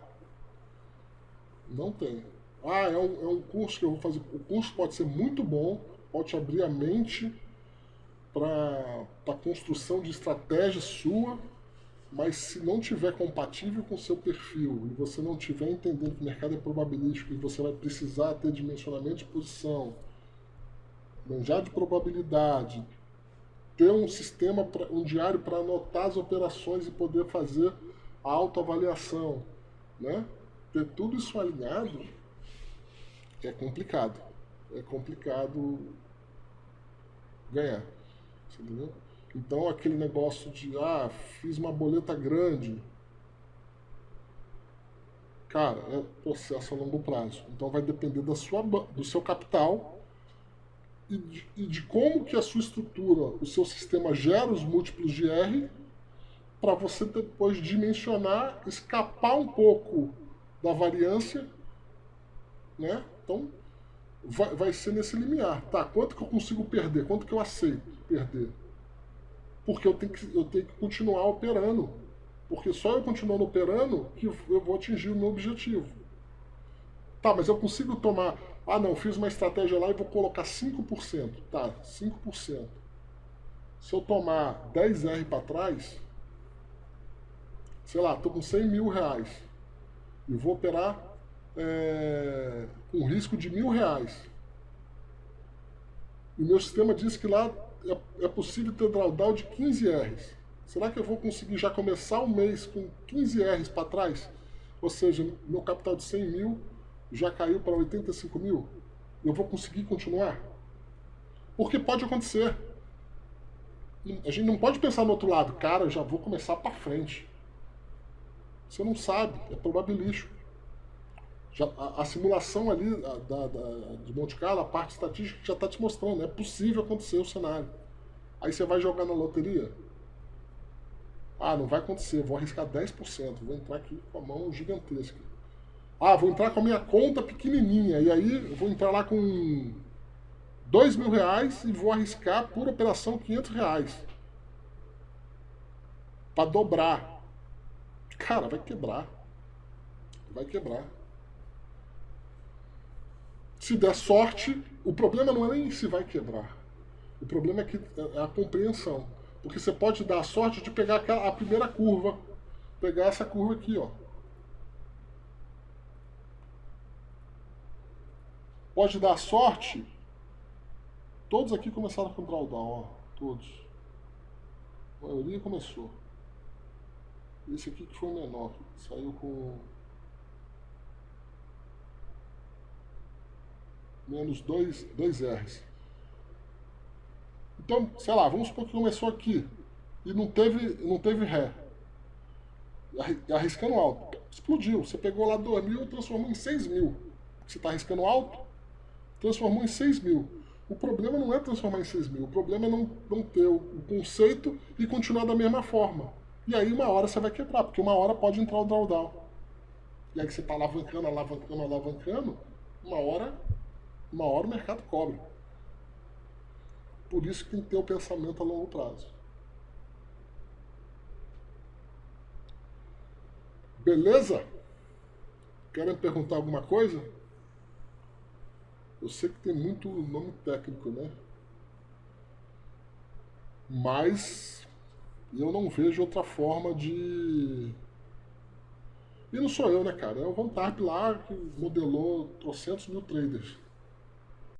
Não tem. Ah, é um, é um curso que eu vou fazer. O curso pode ser muito bom, pode abrir a mente para a construção de estratégia sua, mas se não tiver compatível com o seu perfil e você não tiver entendendo que o mercado é probabilístico e você vai precisar ter dimensionamento de posição, manjar de probabilidade, ter um sistema, um diário para anotar as operações e poder fazer autoavaliação, né? Ter tudo isso alinhado é complicado. É complicado ganhar. Entendeu? Então aquele negócio de ah, fiz uma boleta grande. Cara, é processo a longo prazo. Então vai depender da sua, do seu capital e de, e de como que a sua estrutura, o seu sistema gera os múltiplos de R para você depois dimensionar, escapar um pouco da variância, né? Então, vai, vai ser nesse limiar. Tá, quanto que eu consigo perder? Quanto que eu aceito perder? Porque eu tenho que, eu tenho que continuar operando. Porque só eu continuando operando que eu vou atingir o meu objetivo. Tá, mas eu consigo tomar... Ah, não, fiz uma estratégia lá e vou colocar 5%. Tá, 5%. Se eu tomar 10R para trás, sei lá, estou com 100 mil reais e vou operar é, com risco de mil reais. E o meu sistema diz que lá é, é possível ter drawdown de 15 R's. Será que eu vou conseguir já começar o mês com 15 R's para trás? Ou seja, meu capital de 100 mil já caiu para 85 mil? Eu vou conseguir continuar? Porque pode acontecer. A gente não pode pensar no outro lado, cara, já vou começar para frente. Você não sabe, é probabilístico. Já, a, a, simulação ali da, da, da, de Monte Carlo, a parte estatística já está te mostrando, é possível acontecer o cenário. Aí você vai jogar na loteria. Ah, não vai acontecer, vou arriscar 10%, vou entrar aqui com a mão gigantesca. Ah, vou entrar com a minha conta pequenininha, e aí vou entrar lá com 2 mil reais e vou arriscar por operação 500 reais. Para dobrar. Cara, vai quebrar. Vai quebrar. Se der sorte, o problema não é nem se vai quebrar. O problema é que é a compreensão. Porque você pode dar a sorte de pegar a primeira curva. Pegar essa curva aqui, ó. Pode dar sorte. Todos aqui começaram com drawdown, ó. Todos. A maioria começou. Esse aqui que foi menor, saiu com menos 2 R's. Então, sei lá, vamos supor que começou aqui e não teve, não teve ré. Arriscando alto. Explodiu. Você pegou lá 2 mil e transformou em 6 mil. Você está arriscando alto, transformou em 6 mil. O problema não é transformar em 6 mil. O problema é não, não ter o conceito e continuar da mesma forma. E aí uma hora você vai quebrar, porque uma hora pode entrar o drawdown. E aí você está alavancando, alavancando, alavancando, uma hora, uma hora o mercado cobre. Por isso que tem que ter o pensamento a longo prazo. Beleza? Querem perguntar alguma coisa? Eu sei que tem muito nome técnico, né? Mas eu não vejo outra forma de... E não sou eu, né, cara? É o Van Tarp lá que modelou trocentos mil traders.